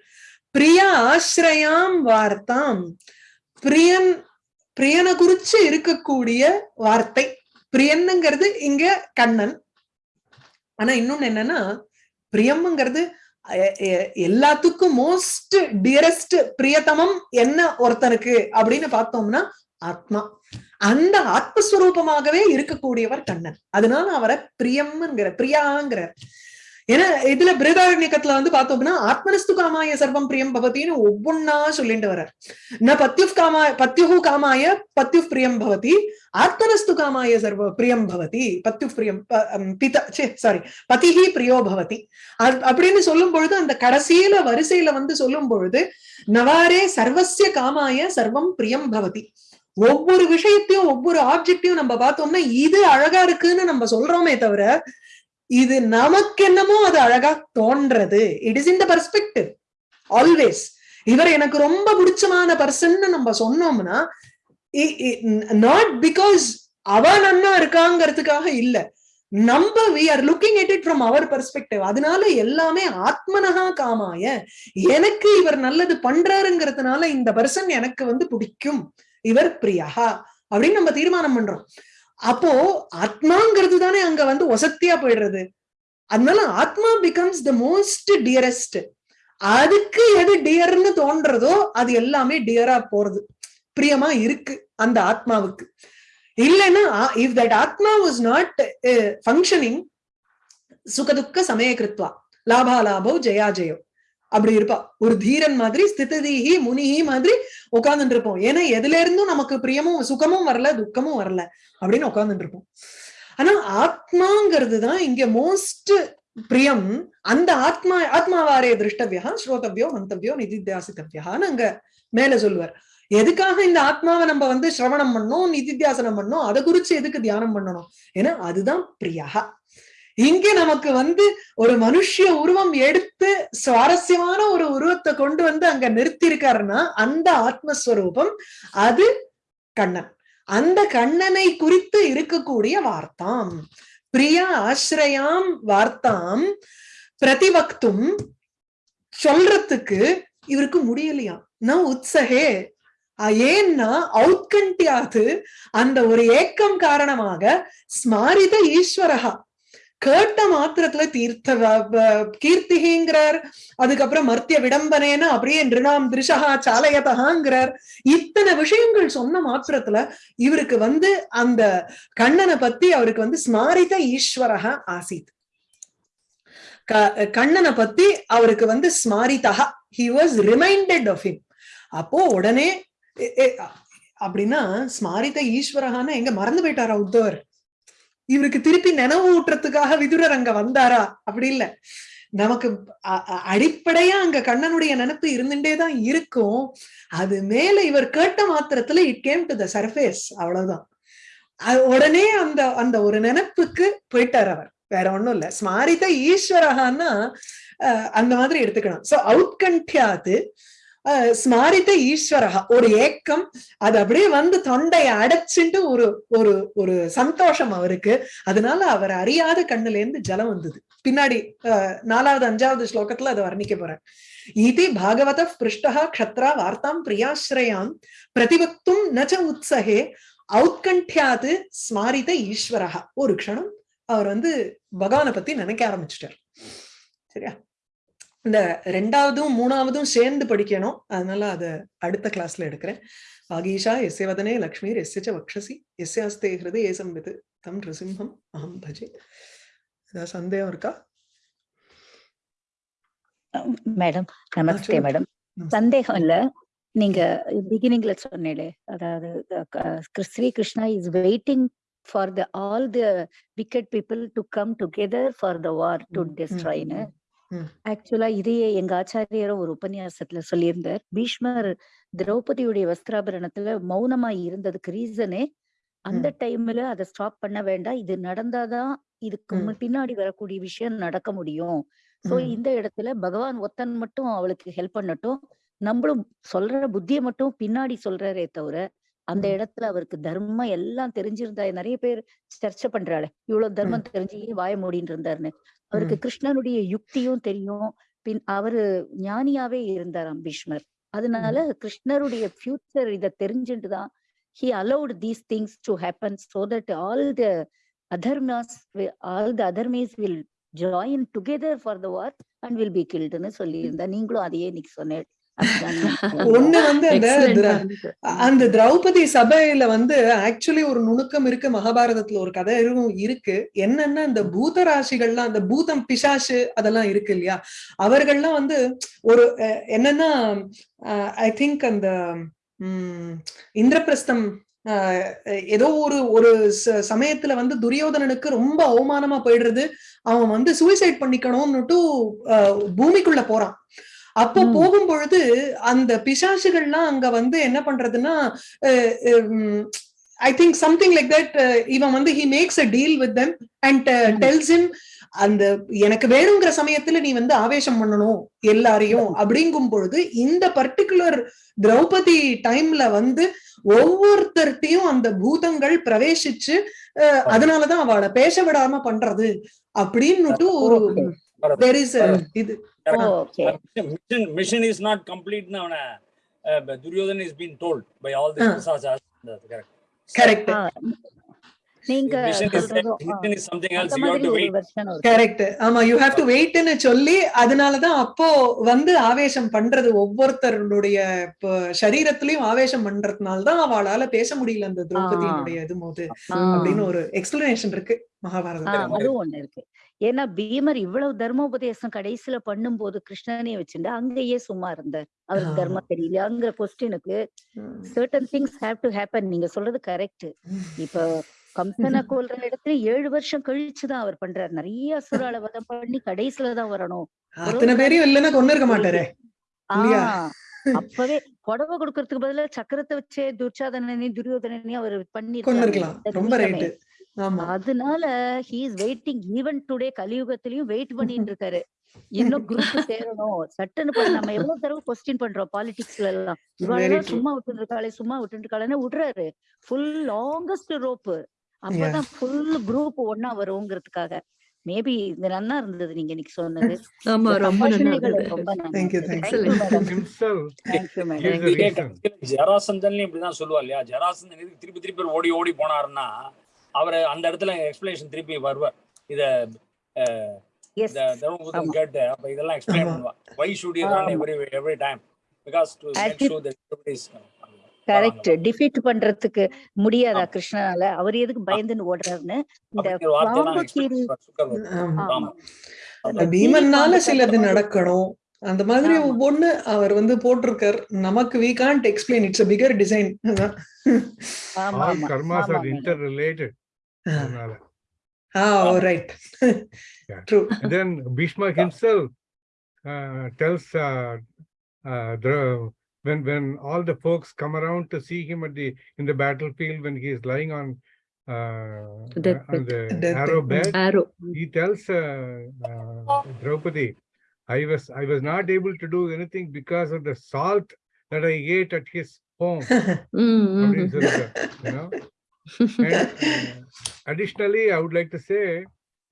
பிரிய ஆசிரயாம் வார்த்தாம். பிரியன் பிரியனை குறிச்சு இருக்கக்கூடிய வார்த்தை. பிரியன்னுங்கிறது இங்க கண்ணன். ஆனா இன்னொன்னு என்னன்னா பிரியம்ங்கிறது எல்லாத்துக்கும் மோஸ்ட் டியரஸ்ட் பிரியதமம் என்ன ஒருத்தனுக்கு அப்படின்னு பார்த்தோம்னா ஆத்மா. அந்த ஆத்மஸ்வரூபமாகவே இருக்கக்கூடியவர் கண்ணன். அதனால அவரை பிரியம்ங்கிற பிரியாங்கிறார். ஏன்னா இதுல பிரதாரண்யக்கத்துல வந்து பார்த்தோம்னா ஆத்மனஸ்து காமாய சர்வம் பிரியம் பவத்தின்னு ஒவ்வொன்னா சொல்லிட்டு வர்றார். ந பத்யு காமாய பத்யுஹு காமாய பத்யு பிரியம் பவதி ஆத்மனஸ்து காமாய சர்வ பிரியம் பவதி பத்யு பிரியம் சாரி பதிஹி பிரியோ பவதி. அப்படின்னு சொல்லும் பொழுது அந்த கடைசியில வரிசையில வந்து சொல்லும் பொழுது நவாரே சர்வசிய காமாய சர்வம் பிரியம் பவதி. ஒவ்வொரு விஷயத்தையும் ஒவ்வொரு ஆப்ஜெக்டையும் நம்ம பார்த்தோம்னா இது அழகா இருக்குன்னு நம்ம சொல்றோமே தவிர இது நமக்கு என்னமோ அது அழகா தோன்றது. It is in the perspective always இவர் எனக்கு ரொம்ப பிடிச்சமான பர்சன் நம்ம சொன்னோம்னா நாட் பிகாஸ் அவ நன்னா இருக்காங்கிறதுக்காக இல்ல. நம்ம we are looking at it from our perspective அதனால எல்லாமே ஆத்மனகா காமாய. எனக்கு இவர் நல்லது பண்றாருங்கிறதுனால இந்த பர்சன் எனக்கு வந்து பிடிக்கும். இவர் பிரியா. அப்படின்னு நம்ம தீர்மானம் பண்றோம். அப்போ ஆத்மாங்கிறது தானே அங்க வந்து ஒசத்தியா போயிடுறது. அதனால ஆத்மா பிகம்ஸ் த மோஸ்ட் டியரஸ்ட் அதுக்கு எது டியர்னு தோன்றதோ அது எல்லாமே டியரா போறது. பிரியமா இருக்கு அந்த ஆத்மாவுக்கு. இல்லைன்னா if that atma was not functioning சுகதுக்க சமய கிருத்வா லாபா லாபோ ஜெயா ஜெயோ. அப்படி இருப்பா. ஒரு தீரன் மாதிரி ஸ்திததீஹி முனிஹி மாதிரி உட்கார்ந்துட்டு இருப்போம் ஏன்னா எதுல இருந்தும் நமக்கு பிரியமும் சுகமும் வரல துக்கமும் வரல அப்படின்னு உட்கார்ந்துட்டு இருப்போம் ஆனா ஆத்மாங்கிறது தான் இங்க மோஸ்ட் பிரியம். அந்த ஆத்மா ஆத்மாவாரே திருஷ்டவியா ஸ்ரோதவியோ மந்தவியோ நிதித்தியாசித்தவியான்னு அங்க மேல சொல்லுவார். எதுக்காக இந்த ஆத்மாவை நம்ம வந்து சிரவணம் பண்ணோம் நிதித்தியாசனம் பண்ணோம் அதை குறிச்சு எதுக்கு தியானம் பண்ணணும்? ஏன்னா அதுதான் பிரியா. இங்க நமக்கு வந்து ஒரு மனுஷிய உருவம் எடுத்து சுவாரஸ்யமான ஒரு உருவத்தை கொண்டு வந்து அங்க நிறுத்திருக்காருன்னா அந்த ஆத்மஸ்வரூபம் அது கண்ணன். அந்த கண்ணனை குறித்து இருக்கக்கூடிய வார்த்தாம். பிரியா ஆசிரயாம் வார்த்தாம். பிரதிவக்தும் சொல்றதுக்கு இவருக்கு முடியலையா? நான் உற்சகே ஏன்னா அவுட்கண்டியாது அந்த ஒரு ஏக்கம் காரணமாக ஸ்மாரித ஈஸ்வரகா கேட்ட மாத்திரத்துல தீர்த்த கீர்த்திகிங்கிறார். அதுக்கப்புறம் மர்த்திய விடம்பனேன அப்படியே நிருணாம் திருஷகா சாலையதகாங்கிறார். இத்தனை விஷயங்கள் சொன்ன மாத்திரத்துல இவருக்கு வந்து அந்த கண்ணனை பத்தி அவருக்கு வந்து ஸ்மாரித ஈஸ்வரக ஆசித். கண்ணனை பத்தி அவருக்கு வந்து ஸ்மாரிதா he was reminded of him அப்போ உடனே அப்படின்னா ஸ்மாரித ஈஸ்வரகான எங்க மறந்து போயிட்டாரா உத்தவர்? இவருக்கு திருப்பி நினைவு ஊட்டுறதுக்காக விதுரர் அங்க வந்தாரா? அப்படி இல்ல. நமக்கு அடிப்படையா அங்க கண்ணனுடைய நினைப்பு இருந்துட்டே தான் இருக்கும். அது மேல இவர் கேட்ட மாத்திரத்துல it came to the surface அவ்வளவுதான். உடனே அந்த அந்த ஒரு நினைப்புக்கு போயிட்டார் அவர். வேற ஒண்ணும் இல்ல. ஸ்மாரித ஈஸ்வரகான்னா அந்த மாதிரி எடுத்துக்கணும். சோ அவுட்கண்டியாது ஸ்மாரித்த ஈஸ்வரகா ஒரு ஏக்கம் அது அப்படியே வந்து தொண்டையை அடைச்சிட்டு ஒரு ஒரு ஒரு சந்தோஷம் அவருக்கு. அதனால அவர் அறியாத கண்ணுல இருந்து ஜலம் வந்தது. பின்னாடி நாலாவது அஞ்சாவது ஸ்லோகத்துல அதை வர்ணிக்க போறேன் இது பாகவத பிருஷ்டா க்ஷத்ரா வார்த்தாம் பிரியாசிரயாம் பிரதிபக்தும் நச்ச உத்சகே அவுத்கண்டியாது ஸ்மாரித ஈஸ்வரகா ஒரு க்ஷணம் அவர் வந்து பகவானை பத்தி நினைக்க ஆரம்பிச்சிட்டார். சரியா? இந்த ரெண்டாவதும் மூணாவதும் சேர்ந்து படிக்கணும். அதனால அத அடுத்த கிளாஸ்ல எடுக்கிறேன். வாகீஷா எஸ்ய வதனே லக்ஷ்மீர் எஸ்ய வக்ஷசி எஸ்யாஸ்தே ஹிருதே ஏசம் விது தம் நிருசிம்ஹம் அஹம் பஜே. ஏதாவது சந்தேகம் இருக்கா? மேடம் நமஸ்தே மேடம். சந்தேகம் இல்ல. நீங்க பிகினிங்ல சொன்னீங்களே அதாவது Shri Krishna is waiting for the all the wicked people to come together for the war to டெஸ்ட்ராய்னு ஆக்சுவலா இதையே எங்க ஆச்சாரியரும் ஒரு உபன்யாசத்துல சொல்லியிருந்தார். பீஷ்மர் திரௌபதியுடைய வஸ்திராபரணத்துல மௌனமா இருந்ததுக்கு ரீசனே அந்த டைம்ல அதை ஸ்டாப் பண்ண வேண்டாம். இது நடந்தாதான் இதுக்கு பின்னாடி வரக்கூடிய விஷயம் நடக்க முடியும். சோ இந்த இடத்துல பகவான் ஒத்தன் மட்டும் அவளுக்கு ஹெல்ப் பண்ணட்டும். நம்மளும் சொல்ற புத்திய மட்டும் பின்னாடி சொல்றாரே தவிர அந்த இடத்துல அவருக்கு தர்மம் எல்லாம் தெரிஞ்சிருந்தா நிறைய பேர் சர்ச்சை பண்றாளே. இவ்வளவு தர்மம் தெரிஞ்சு வாய மூடின்னு இருந்தாருன்னு. அவருக்கு கிருஷ்ணனுடைய யுக்தியும் தெரியும். பின் அவரு ஞானியாவே இருந்தாராம் பீஷ்மர். அதனால கிருஷ்ணருடைய ஃபியூச்சர் இத தெரிஞ்சுட்டுதான் he allowed these things to happen so that all the adharmas all the adharmas will join together for the war and will be கில்டுன்னு சொல்லியிருந்தா. நீங்களும் அதையே இன்னைக்கு சொன்னேன். ஒண்ணு வந்து அந்த அந்த திரௌபதி சபையில வந்து ஆக்சுவலி ஒரு நுணுக்கம் இருக்கு. மகாபாரதத்துல ஒரு கதை இருக்கு. என்னன்னா இந்த பூத ராசிகள்லாம் அந்த பூதம் பிசாசு அதெல்லாம் இருக்கு இல்லையா? அவர்கள்லாம் வந்து ஒரு என்னன்னா ஐ திங்க் அந்த உம் இந்திரபிரஸ்தம் ஏதோ ஒரு ஒரு சமயத்துல வந்து துரியோதனனுக்கு ரொம்ப அவமானமா போயிடுறது. அவன் வந்து சூசைட் பண்ணிக்கணும்னுட்டு பூமிக்குள்ள போறான். அப்போ. போகும் பொழுது அந்த பிசாசுகள்லாம் அங்க வந்து என்ன பண்றதுன்னா I think something like that இவன் வந்து he makes a deal with them and. Tells him அந்த எனக்கு வேணுங்கிற சமயத்துல நீ வந்து ஆவேசம் பண்ணணும் எல்லாரையும் அப்படிங்கும் பொழுது இந்த பர்டிகுலர் திரௌபதி டைம்ல வந்து ஒவ்வொருத்தர்ட்டையும் அந்த பூதங்கள் பிரவேசிச்சு அதனாலதான் அவளை பேச விடாம பண்றது அப்படின்னுட்டு ஒரு. There is a இது. Okay mission mission is not complete now uh, duryodhan is being told by all the pisachas correct. Correct நீங்க கரெக்ட் ஆமா யூ ஹாவ் டு வெயிட்னு சொல்லி அதனாலதான் அப்போ வந்து ஆவேசம் பண்றது ஒவ்வொருத்தருடைய இப்போ சரீரத்திலயும் ஆவேசம் பண்றதுனால தான் அவளால பேச முடியல அந்த திரௌபதியினுடைய இது போது. அப்படின்னு ஒரு எக்ஸ்பிளனேஷன் இருக்கு ஆ, மகாபாரதத்துல அதுவும் ஒண்ணு இருக்கு. ஏன்னா பீமர் இவ்வளவு தர்மோபதேசம் கடைசியில பண்ணும்போது கிருஷ்ணனே வச்சுட்டு அங்கேயே சும்மா இருந்தார். அவருக்கு. தர்மம் தெரியலங்கிற கொஸ்டினுக்கு certain things have to happen நீங்க சொல்றது கரெக்ட் இப்ப கம்சனை கொல்ற இடத்துல ஏழு வருஷம் கழிச்சுதான் அவர் பண்றாரு. நிறைய அசுரால வதம் பண்ணி கடைசியில தான் வரணும். அத்தனை பேரையும் இல்லைன்னா கொண்டு இருக்க மாட்டாரே. அப்பவே புடவை கொடுக்கறதுக்கு பதிலா சக்கரத்தை வச்சே துர்ச்சாதனனையும் துரியோதனனையும் அவர் கொண்டு ஆமா. அதனால he is waiting even today கலியுகத்திலயும் wait பண்ணிட்டு இருக்காரு. இன்னும் குரூப் சேரணும். சட்டுன்னு பண்ண நம்ம எவ்வளவு தடவை கொஸ்டின் பண்றோம் பாலிடிக்ஸ்ல எல்லாம். true. சும்மா விட்டு இருக்காளே சும்மா விட்டு இருக்காளேன்னு விடுறாரு. ஃபுல் லாங்கஸ்ட் ரோப்பு அப்பதான் ஃபுல் குரூப் ஒன்னா வருங்கிறதுக்காக. மேபி இந்த நன்னா இருந்தது நீங்க இன்னைக்கு சொன்னது. ஆமா ரொம்ப நல்லா இருந்தது. ரொம்ப நல்லா. ஜராசந்தன்லயும் இப்படிதான் சொல்லுவா இல்லையா? ஜராசந்தன் திருப்பி திருப்பி ஓடி ஓடி போனாருன்னா அவர் அந்த இடத்துல எக்ஸ்பிளனேஷன் திருப்பி வருவார். இத. கேட்டு அப்ப இதெல்லாம் எக்ஸ்பிளைன் ஆமா. பண்ணுவா why should you run. Every every time because to make sure that everybody is correct defeat பண்றதுக்கு முடியாதா கிருஷ்ணனால? அவர் எதுக்கு பயந்துன்னு ஓடுறாருன்னு இந்த பண்ணுவார். பீமன்னால சிலது நடக்கணும். அந்த மாதிரி. ஒவ்வொன்னு அவர் வந்து போட்டிருக்கார். நமக்கு we can't explain it's a bigger design ஆமா all ஆமா karmas ஆமா Ah, all right. yeah. True. And then Bhishma himself uh, tells uh, uh, when when all the folks come around to see him at the in the battlefield when he is lying on uh, death on the arrow bed, arrow. he tells uh, uh, Draupadi, I was I was not able to do anything because of the salt that I ate at his home. mm -hmm. you know? Additionally, I would like to say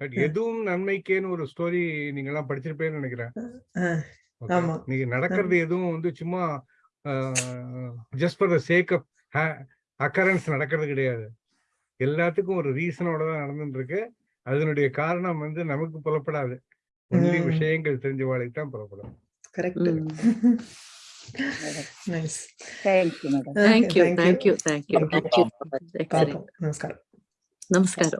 that எதுவும் நன்மைக்கேன்னு ஒரு story நீங்க எல்லாம் படிச்சிருப்பேன்னு நினைக்கிறேன். நீங்க நடக்கிறது எதுவும் வந்து சும்மா just for the sake of occurrence நடக்கிறது கிடையாது. எல்லாத்துக்கும் ஒரு ரீசனோட தான் நடந்துட்டு இருக்கு அதனுடைய காரணம் வந்து நமக்கு புலப்படாது. விஷயங்கள் தெரிஞ்சவாளுக்கு தான் புலப்படும் correct nice. Thank you, thank you, thank you, thank you. Thank you. Namaskar. Namaskar.